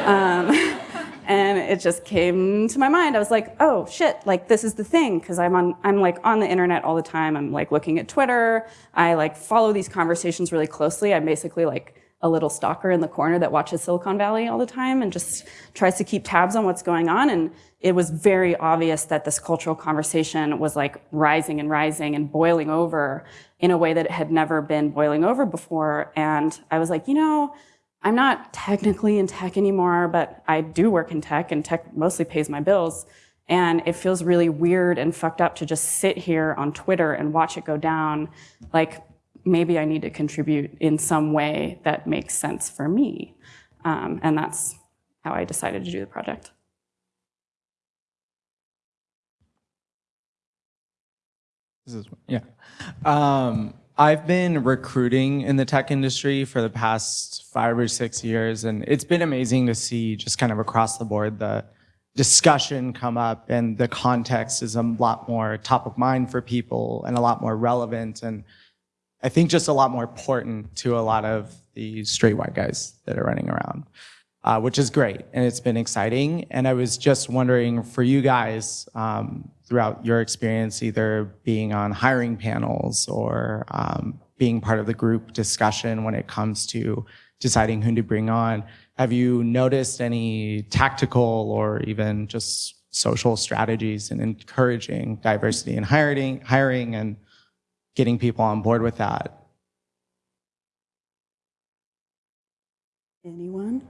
um, and it just came to my mind. I was like, oh shit, like this is the thing because I'm on I'm like on the internet all the time. I'm like looking at Twitter. I like follow these conversations really closely. I'm basically like a little stalker in the corner that watches Silicon Valley all the time and just tries to keep tabs on what's going on. And it was very obvious that this cultural conversation was like rising and rising and boiling over in a way that it had never been boiling over before. And I was like, you know, I'm not technically in tech anymore, but I do work in tech and tech mostly pays my bills. And it feels really weird and fucked up to just sit here on Twitter and watch it go down. Like maybe I need to contribute in some way that makes sense for me. Um, and that's how I decided to do the project. This is yeah. Um, I've been recruiting in the tech industry for the past five or six years, and it's been amazing to see just kind of across the board the discussion come up and the context is a lot more top of mind for people and a lot more relevant and I think just a lot more important to a lot of the straight white guys that are running around, uh, which is great and it's been exciting. And I was just wondering for you guys um, throughout your experience, either being on hiring panels or um, being part of the group discussion when it comes to deciding who to bring on, have you noticed any tactical or even just social strategies in encouraging diversity in hiring, hiring and getting people on board with that? Anyone?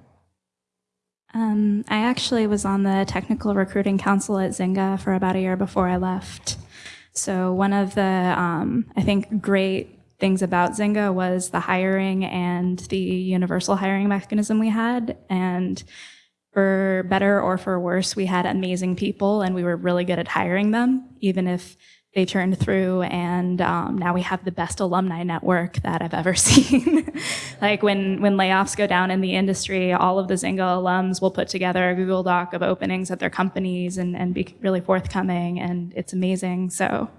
Um, I actually was on the technical recruiting council at Zynga for about a year before I left. So one of the, um, I think, great things about Zynga was the hiring and the universal hiring mechanism we had. And for better or for worse, we had amazing people and we were really good at hiring them, even if they turned through and um, now we have the best alumni network that I've ever seen. like when, when layoffs go down in the industry, all of the Zynga alums will put together a Google Doc of openings at their companies and, and be really forthcoming and it's amazing. So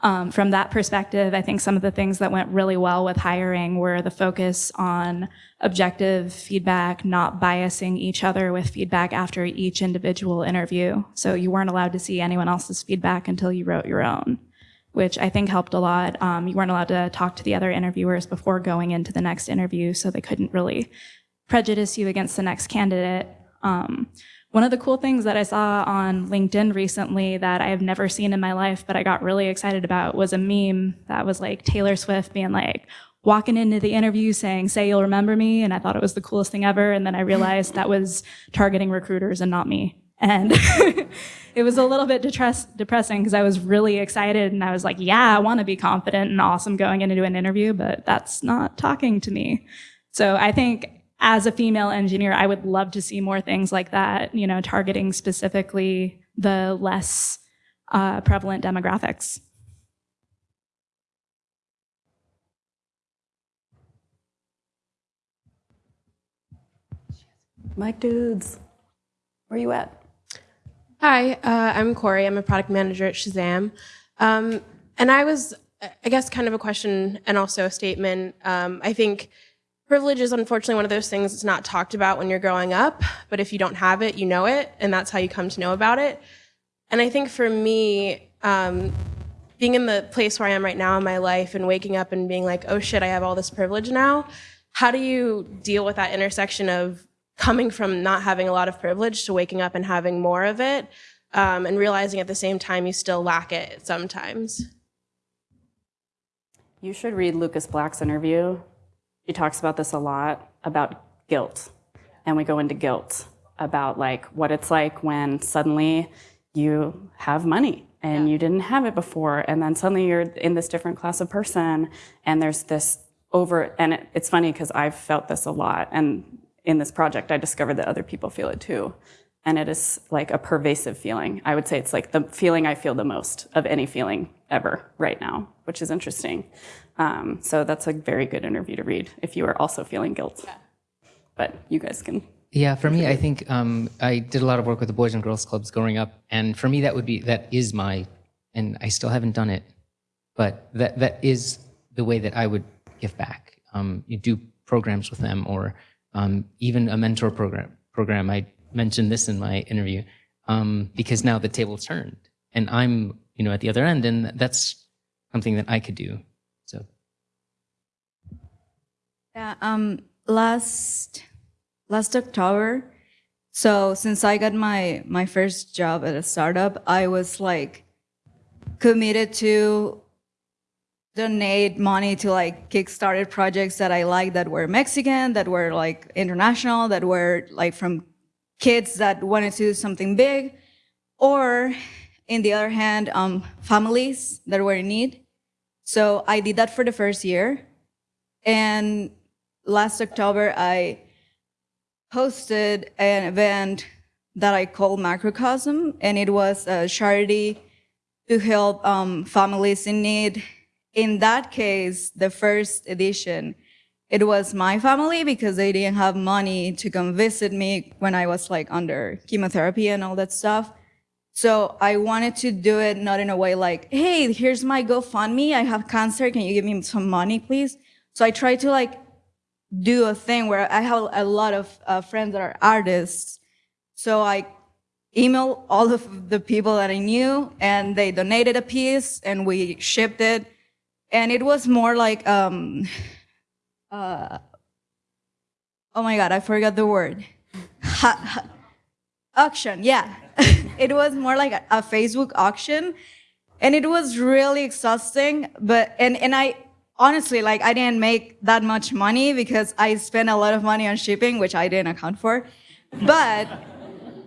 um, from that perspective, I think some of the things that went really well with hiring were the focus on objective feedback, not biasing each other with feedback after each individual interview. So you weren't allowed to see anyone else's feedback until you wrote your own, which I think helped a lot. Um, you weren't allowed to talk to the other interviewers before going into the next interview, so they couldn't really prejudice you against the next candidate. Um, one of the cool things that I saw on LinkedIn recently that I have never seen in my life, but I got really excited about was a meme that was like Taylor Swift being like, walking into the interview saying, say you'll remember me. And I thought it was the coolest thing ever. And then I realized that was targeting recruiters and not me. And it was a little bit depressing because I was really excited and I was like, yeah, I want to be confident and awesome going into an interview, but that's not talking to me. So I think as a female engineer, I would love to see more things like that, you know, targeting specifically the less uh, prevalent demographics. Mike Dudes, where are you at? Hi, uh, I'm Corey. I'm a product manager at Shazam. Um, and I was, I guess, kind of a question and also a statement. Um, I think privilege is unfortunately one of those things that's not talked about when you're growing up, but if you don't have it, you know it, and that's how you come to know about it. And I think for me, um, being in the place where I am right now in my life and waking up and being like, oh shit, I have all this privilege now, how do you deal with that intersection of coming from not having a lot of privilege to waking up and having more of it um, and realizing at the same time you still lack it sometimes? You should read Lucas Black's interview he talks about this a lot about guilt. And we go into guilt about like what it's like when suddenly you have money and yeah. you didn't have it before. And then suddenly you're in this different class of person and there's this over, and it, it's funny because I've felt this a lot. And in this project, I discovered that other people feel it too. And it is like a pervasive feeling. I would say it's like the feeling I feel the most of any feeling ever right now, which is interesting. Um, so that's a very good interview to read if you are also feeling guilt. Yeah. But you guys can. Yeah, for me, I think um, I did a lot of work with the Boys and Girls Clubs growing up, and for me, that would be that is my, and I still haven't done it, but that that is the way that I would give back. Um, you do programs with them, or um, even a mentor program. Program I mentioned this in my interview um, because now the table's turned, and I'm you know at the other end, and that's something that I could do. Yeah, um, last last October. So since I got my my first job at a startup, I was like committed to donate money to like kickstarted projects that I liked that were Mexican, that were like international, that were like from kids that wanted to do something big, or in the other hand, um, families that were in need. So I did that for the first year. And last October, I hosted an event that I called Macrocosm, and it was a charity to help um, families in need. In that case, the first edition, it was my family because they didn't have money to come visit me when I was like under chemotherapy and all that stuff. So I wanted to do it not in a way like, hey, here's my GoFundMe. I have cancer. Can you give me some money, please? So I tried to like do a thing where I have a lot of uh, friends that are artists. So I emailed all of the people that I knew and they donated a piece and we shipped it. And it was more like, um, uh, oh my God, I forgot the word. Ha, ha, auction, yeah. it was more like a, a Facebook auction. And it was really exhausting, but, and, and I, honestly, like I didn't make that much money because I spent a lot of money on shipping, which I didn't account for. But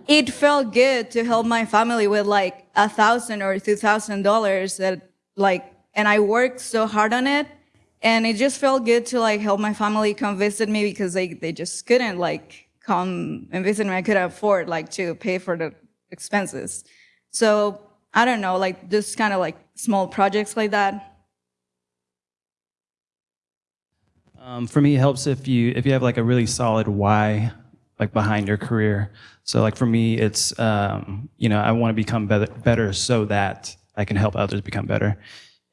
it felt good to help my family with like a thousand or two thousand dollars that like, and I worked so hard on it. And it just felt good to like help my family come visit me because they, they just couldn't like come and visit me. I couldn't afford like to pay for the expenses. So I don't know, like just kind of like small projects like that. Um, for me, it helps if you if you have like a really solid why like behind your career. So like for me, it's um, you know I want to become better, better so that I can help others become better.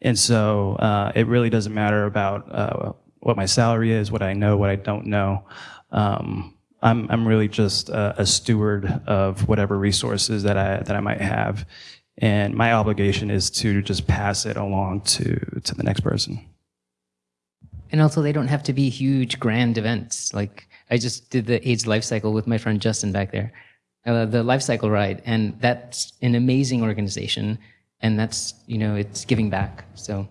And so uh, it really doesn't matter about uh, what my salary is, what I know, what I don't know. Um, I'm I'm really just a, a steward of whatever resources that I that I might have, and my obligation is to just pass it along to to the next person. And also, they don't have to be huge, grand events. Like I just did the AIDS life cycle with my friend Justin back there, uh, the life cycle ride, and that's an amazing organization. And that's you know, it's giving back. So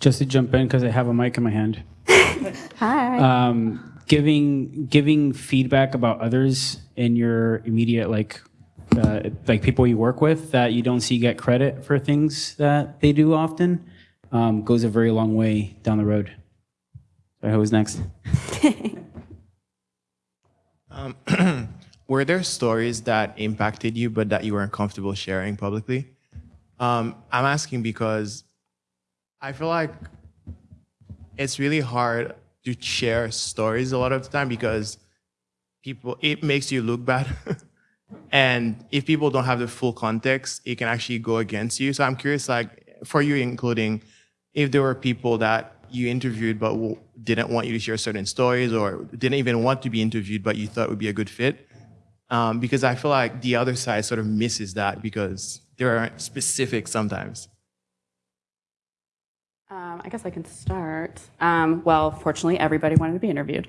Just to jump in because I have a mic in my hand. Hi. Um, giving giving feedback about others in your immediate like uh, like people you work with that you don't see get credit for things that they do often um, goes a very long way down the road. So who's next? Um, were there stories that impacted you but that you weren't comfortable sharing publicly? Um, I'm asking because I feel like it's really hard to share stories a lot of the time because people it makes you look bad. and if people don't have the full context, it can actually go against you. So I'm curious, like for you including, if there were people that you interviewed but didn't want you to share certain stories or didn't even want to be interviewed but you thought would be a good fit. Um, because I feel like the other side sort of misses that because there aren't specific sometimes. Um, I guess I can start. Um, well, fortunately, everybody wanted to be interviewed.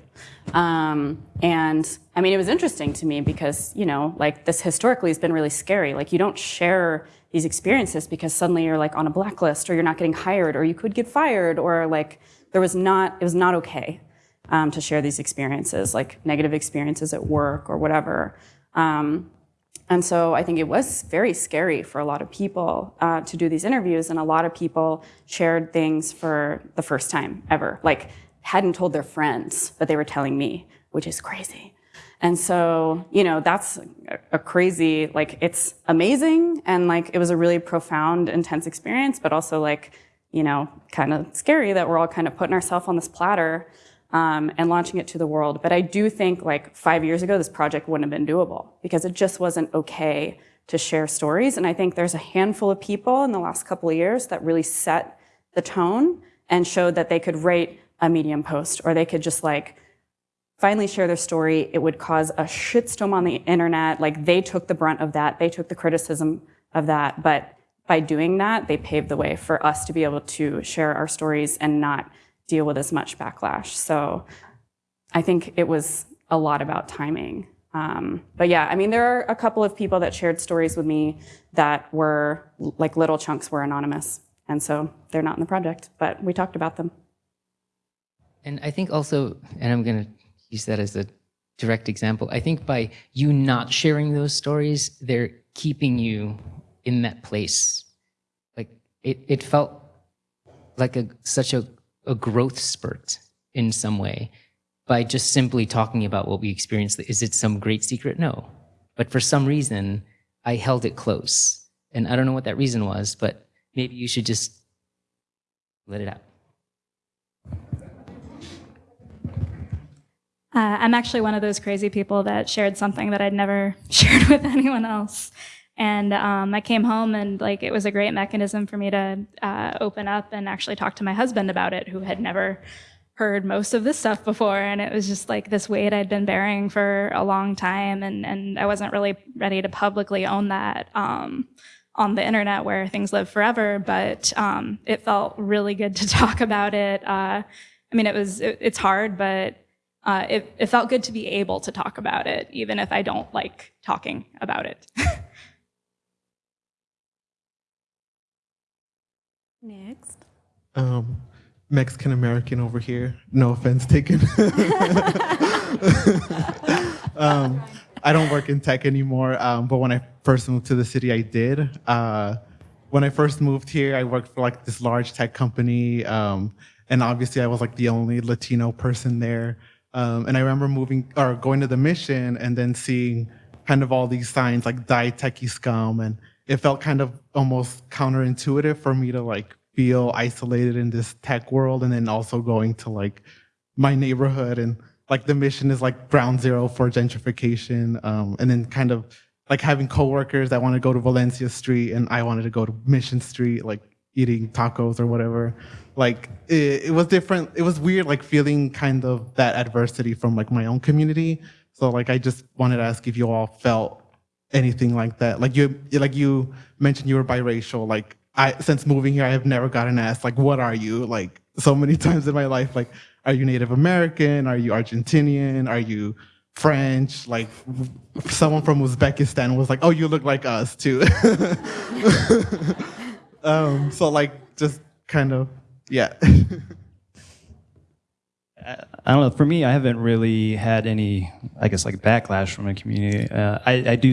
Um, and I mean, it was interesting to me because, you know, like this historically has been really scary. Like, you don't share these experiences because suddenly you're like on a blacklist or you're not getting hired or you could get fired or like there was not, it was not okay um, to share these experiences, like negative experiences at work or whatever. Um, and so I think it was very scary for a lot of people uh, to do these interviews, and a lot of people shared things for the first time ever, like hadn't told their friends, but they were telling me, which is crazy. And so, you know, that's a, crazy, like, it's amazing, and like, it was a really profound, intense experience, but also like, you know, kind of scary that we're all kind of putting ourselves on this platter um, and launching it to the world. But I do think like five years ago, this project wouldn't have been doable because it just wasn't okay to share stories. And I think there's a handful of people in the last couple of years that really set the tone and showed that they could write a Medium post or they could just like finally share their story. It would cause a shitstorm on the internet. Like they took the brunt of that. They took the criticism of that. But by doing that, they paved the way for us to be able to share our stories and not deal with as much backlash. So I think it was a lot about timing. Um, but yeah, I mean, there are a couple of people that shared stories with me that were like little chunks were anonymous. And so they're not in the project, but we talked about them. And I think also, and I'm going to use that as a direct example, I think by you not sharing those stories, they're keeping you in that place. Like it, it felt like a such a, a growth spurt in some way by just simply talking about what we experienced. Is it some great secret? No. But for some reason, I held it close. And I don't know what that reason was, but maybe you should just let it out. Uh, I'm actually one of those crazy people that shared something that I'd never shared with anyone else. And um, I came home and like it was a great mechanism for me to uh, open up and actually talk to my husband about it, who had never heard most of this stuff before. And it was just like this weight I'd been bearing for a long time, and and I wasn't really ready to publicly own that. Um, on the internet where things live forever, but um, it felt really good to talk about it. Uh, I mean, it was it, it's hard, but uh, it, it felt good to be able to talk about it, even if I don't like talking about it. Next. Um, Mexican American over here. No offense taken. um, I don't work in tech anymore, um, but when I first moved to the city, I did. Uh, when I first moved here, I worked for like this large tech company, um, and obviously I was like the only Latino person there. Um, and I remember moving or going to the mission and then seeing kind of all these signs like "Die Techie Scum," and it felt kind of almost counterintuitive for me to like feel isolated in this tech world, and then also going to like my neighborhood and like the mission is like ground zero for gentrification, um, and then kind of like having coworkers that want to go to Valencia Street and I wanted to go to Mission Street, like eating tacos or whatever. Like it, it was different. It was weird, like feeling kind of that adversity from like my own community. So like I just wanted to ask if you all felt anything like that. Like you, like you mentioned, you were biracial. Like I, since moving here, I have never gotten asked like, "What are you?" Like so many times in my life. Like, are you Native American? Are you Argentinian? Are you French? Like, someone from Uzbekistan was like, "Oh, you look like us too." um, so like, just kind of, yeah. I don't know. For me, I haven't really had any, I guess, like backlash from the community. Uh, I, I do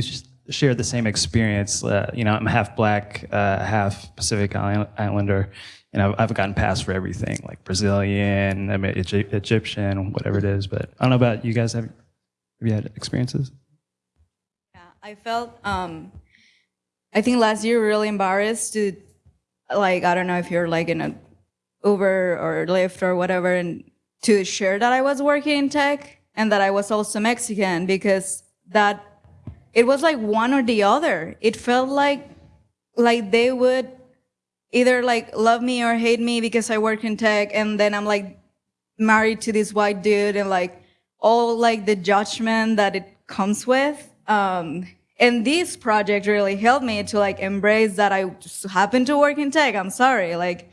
share the same experience. Uh, you know, I'm half black, uh, half Pacific Islander, and I've, I've gotten passed for everything, like Brazilian, I mean, Egyptian, whatever it is. But I don't know about you guys. Have, have you had experiences? Yeah, I felt, um, I think last year really embarrassed to, like, I don't know if you're like in a Uber or Lyft or whatever, and to share that I was working in tech and that I was also Mexican because that it was like one or the other. It felt like like they would either like love me or hate me because I work in tech, and then I'm like married to this white dude, and like all like the judgment that it comes with. Um, and this project really helped me to like embrace that I just happen to work in tech. I'm sorry, like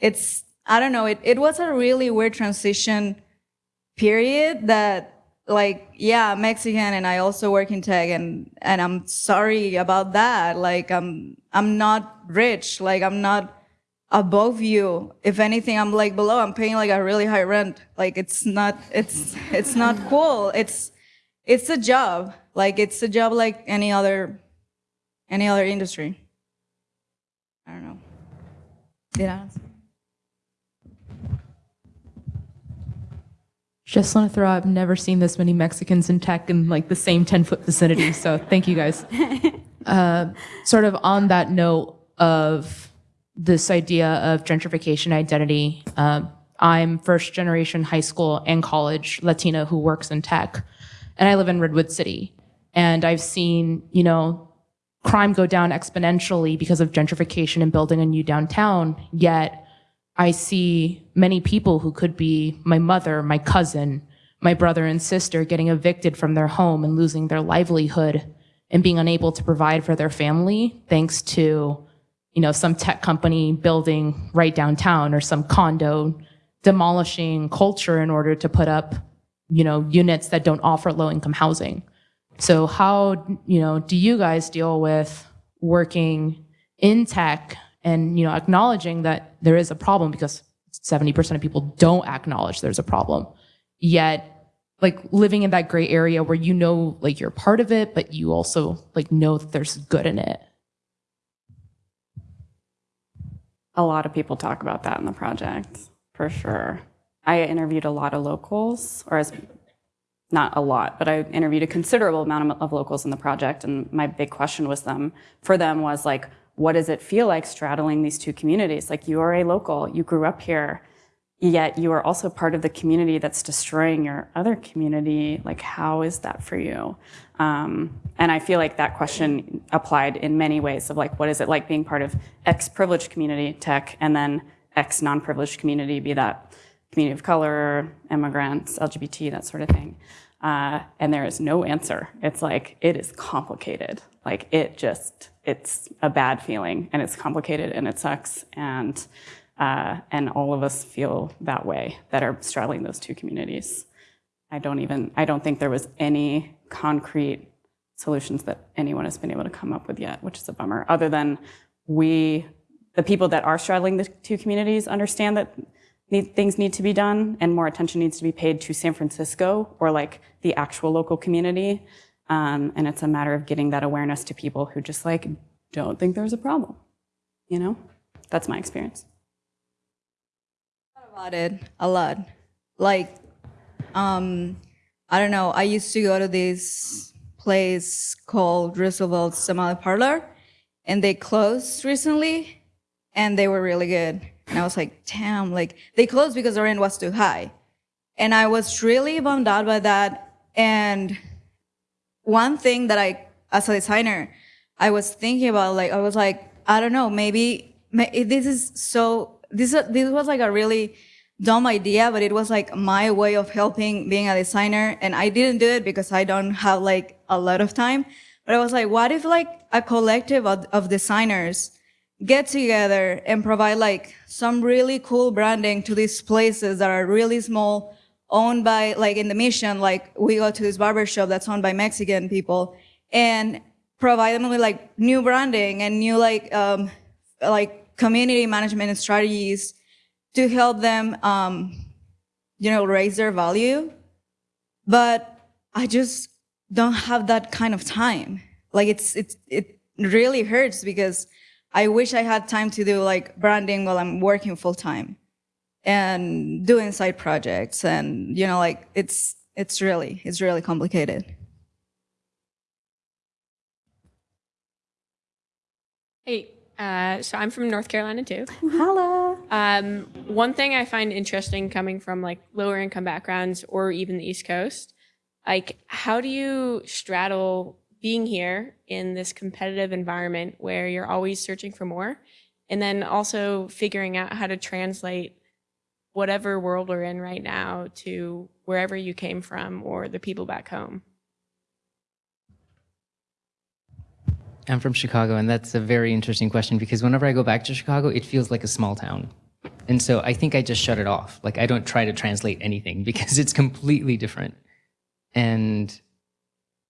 it's I don't know. It it was a really weird transition period that like yeah I'm mexican and i also work in tech and and i'm sorry about that. Like i'm i'm not rich. Like i'm not above you. If anything i'm like below. I'm paying like a really high rent. Like it's not it's it's not cool. It's it's a job like it's a job like any other any other industry i don't know did I answer? Just want to throw out, I've never seen this many Mexicans in tech in like the same 10 foot vicinity. So thank you guys. uh, sort of on that note of this idea of gentrification identity, um, I'm first generation high school and college Latina who works in tech. And I live in Redwood City. And I've seen, you know, crime go down exponentially because of gentrification and building a new downtown. Yet I see many people who could be my mother, my cousin, my brother and sister getting evicted from their home and losing their livelihood and being unable to provide for their family thanks to you know some tech company building right downtown or some condo demolishing culture in order to put up you know units that don't offer low income housing so how you know do you guys deal with working in tech and you know acknowledging that there is a problem? Because 70% of people don't acknowledge there's a problem. Yet like living in that gray area where you know like you're part of it but you also like know that there's good in it. A lot of people talk about that in the project, for sure. I interviewed a lot of locals, or as not a lot, but I interviewed a considerable amount of, locals in the project, and my big question was them for them was like, what does it feel like straddling these two communities? Like you are a local, you grew up here, yet you are also part of the community that's destroying your other community. Like, how is that for you? Um, and I feel like that question applied in many ways of like, what is it like being part of X privileged community, tech, and then X non-privileged community, be that community of color, immigrants, LGBT, that sort of thing. Uh, and there is no answer. It's like, it is complicated. Like it just, it's a bad feeling and it's complicated and it sucks. And uh, and all of us feel that way that are straddling those two communities. I don't even, I don't think there was any concrete solutions that anyone has been able to come up with yet, which is a bummer, other than we, the people that are straddling the two communities understand that need, things need to be done and more attention needs to be paid to San Francisco or like the actual local community. Um, and it's a matter of getting that awareness to people who just like don't think there's a problem, you know? That's my experience about it a lot. Like, um, I don't know. I used to go to this place called Roosevelt's Tamale Parlor, and they closed recently, and they were really good. And I was like, damn, like they closed because the rent was too high, and I was really bummed out by that. And one thing that I, as a designer, I was thinking about, like, I was like, I don't know, maybe this is so this this was like a really dumb idea, but it was like my way of helping being a designer. And I didn't do it because I don't have like a lot of time. But I was like, what if like a collective of, of designers get together and provide like some really cool branding to these places that are really small, owned by like in the mission, like we go to this barber shop that's owned by Mexican people and provide them with like new branding and new like, um, like community management strategies to help them, um, you know, raise their value. But I just don't have that kind of time. Like it's, it's, it really hurts because I wish I had time to do like branding while I'm working full time and doing side projects. And, you know, like it's, it's really, it's really complicated. Hey, uh, so I'm from North Carolina too. Hello. Um, one thing I find interesting coming from like lower income backgrounds or even the East Coast, like how do you straddle being here in this competitive environment where you're always searching for more, and then also figuring out how to translate whatever world we're in right now to wherever you came from or the people back home. I'm from Chicago, and that's a very interesting question because whenever I go back to Chicago, it feels like a small town. And so I think I just shut it off. Like I don't try to translate anything because it's completely different. And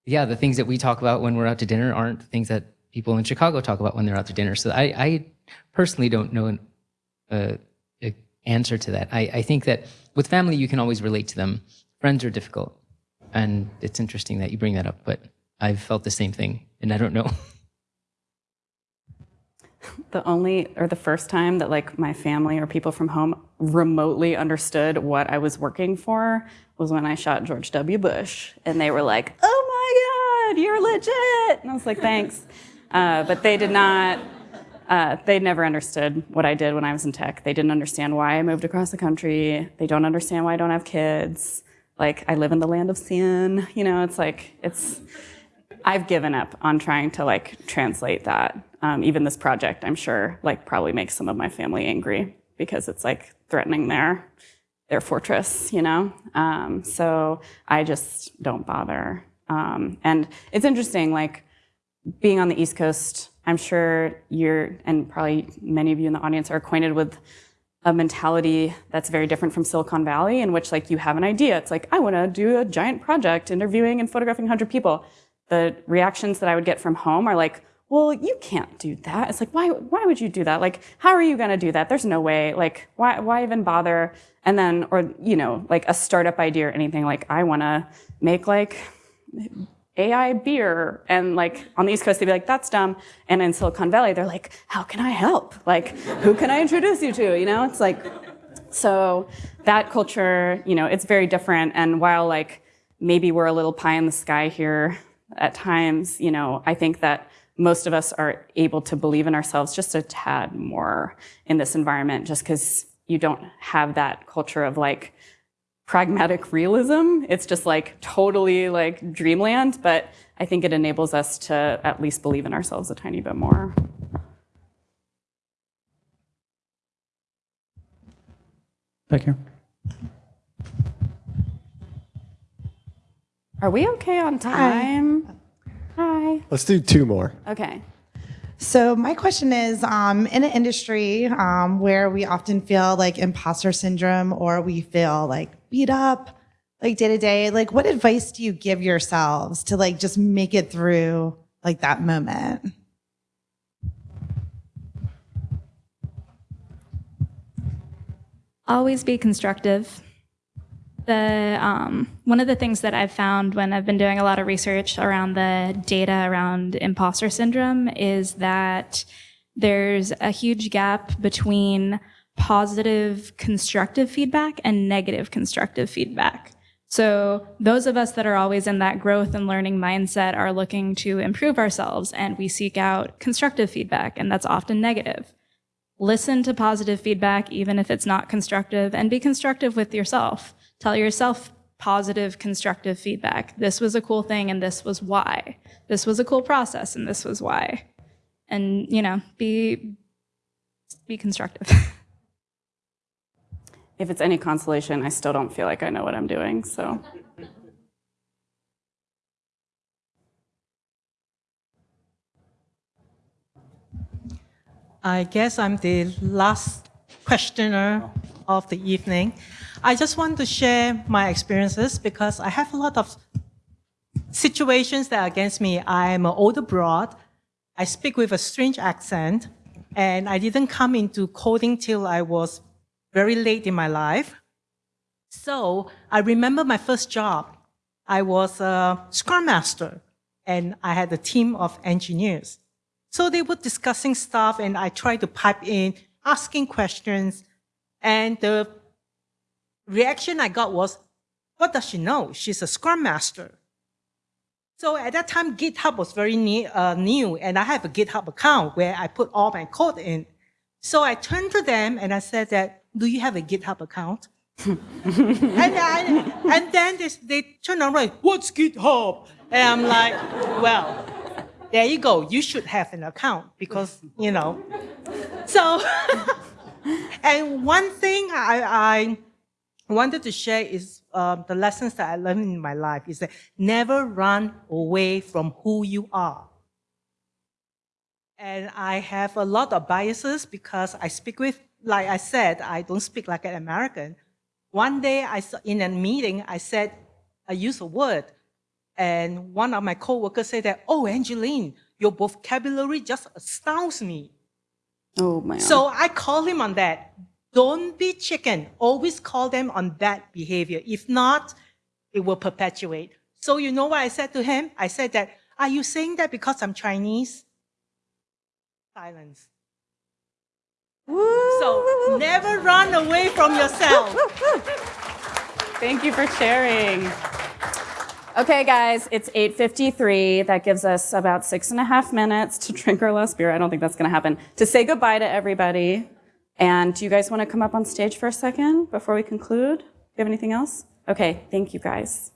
yeah, the things that we talk about when we're out to dinner aren't things that people in Chicago talk about when they're out to dinner. So I, I personally don't know an uh, answer to that. I, I think that with family, you can always relate to them. Friends are difficult. And it's interesting that you bring that up, but I've felt the same thing, and I don't know. the only or the first time that like my family or people from home remotely understood what I was working for was when I shot George W. Bush, and they were like, "Oh God, you're legit!" And I was like, "Thanks," uh, but they did not. Uh, they never understood what I did when I was in tech. They didn't understand why I moved across the country. They don't understand why I don't have kids. Like I live in the land of sin. You know, it's like it's. I've given up on trying to like translate that. Um, even this project, I'm sure, like probably makes some of my family angry because it's like threatening their their fortress, you know. Um, so I just don't bother. Um, and it's interesting, like being on the East Coast. I'm sure you're, and probably many of you in the audience are acquainted with a mentality that's very different from Silicon Valley, in which like you have an idea. It's like I want to do a giant project, interviewing and photographing 100 people the reactions that I would get from home are like, well, you can't do that. It's like, why, why would you do that? Like, how are you going to do that? There's no way. Like, why, why even bother? And then, or, you know, like a startup idea or anything, like, I want to make like AI beer. And like on the East Coast, they'd be like, that's dumb. And in Silicon Valley, they're like, how can I help? Like, who can I introduce you to? You know, it's like, so that culture, you know, it's very different. And while like maybe we're a little pie in the sky here at times, you know, I think that most of us are able to believe in ourselves just a tad more in this environment just because you don't have that culture of like pragmatic realism. It's just like totally like dreamland, but I think it enables us to at least believe in ourselves a tiny bit more. Back here. Are we okay on time? Hi. Let's do two more. Okay. So my question is, um, in an industry um, where we often feel like imposter syndrome or we feel like beat up, like day to day, like what advice do you give yourselves to like just make it through like that moment? Always be constructive. The um, one of the things that I've found when I've been doing a lot of research around the data around imposter syndrome is that there's a huge gap between positive constructive feedback and negative constructive feedback. So those of us that are always in that growth and learning mindset are looking to improve ourselves and we seek out constructive feedback and that's often negative. Listen to positive feedback even if it's not constructive and be constructive with yourself. Tell yourself positive constructive feedback. This was a cool thing and this was why. This was a cool process and this was why. And you know, be be constructive. If it's any consolation, I still don't feel like I know what I'm doing, so. I guess I'm the last questioner of the evening. I just want to share my experiences because I have a lot of situations that are against me. I'm an older broad. I speak with a strange accent, and I didn't come into coding till I was very late in my life. So I remember my first job. I was a scrum master, and I had a team of engineers. So they were discussing stuff, and I tried to pipe in, asking questions, and the reaction I got was, what does she know? She's a scrum master. So at that time, GitHub was very new, uh, new, and I have a GitHub account where I put all my code in. So I turned to them and I said that, do you have a GitHub account? and, I, and then they, they turn around, what's GitHub? And I'm like, well, there you go. You should have an account because, you know. So, and one thing I, I wanted to share is um, the lessons that I learned in my life is that never run away from who you are. And I have a lot of biases because I speak with, like I said, I don't speak like an American. One day I saw, in a meeting, I said, I used a word, and one of my coworkers said that, oh, Angeline, your vocabulary just astounds me. Oh my. So I call him on that. Don't be chicken. Always call them on that behavior. If not, it will perpetuate. So you know what I said to him? I said that, are you saying that because I'm Chinese? Silence. So never run away from yourself. Thank you for sharing. Okay, guys, it's 8.53. That gives us about six and a half minutes to drink our last beer. I don't think that's going to happen. To say goodbye to everybody. And do you guys want to come up on stage for a second before we conclude? Do you have anything else? Okay, thank you guys.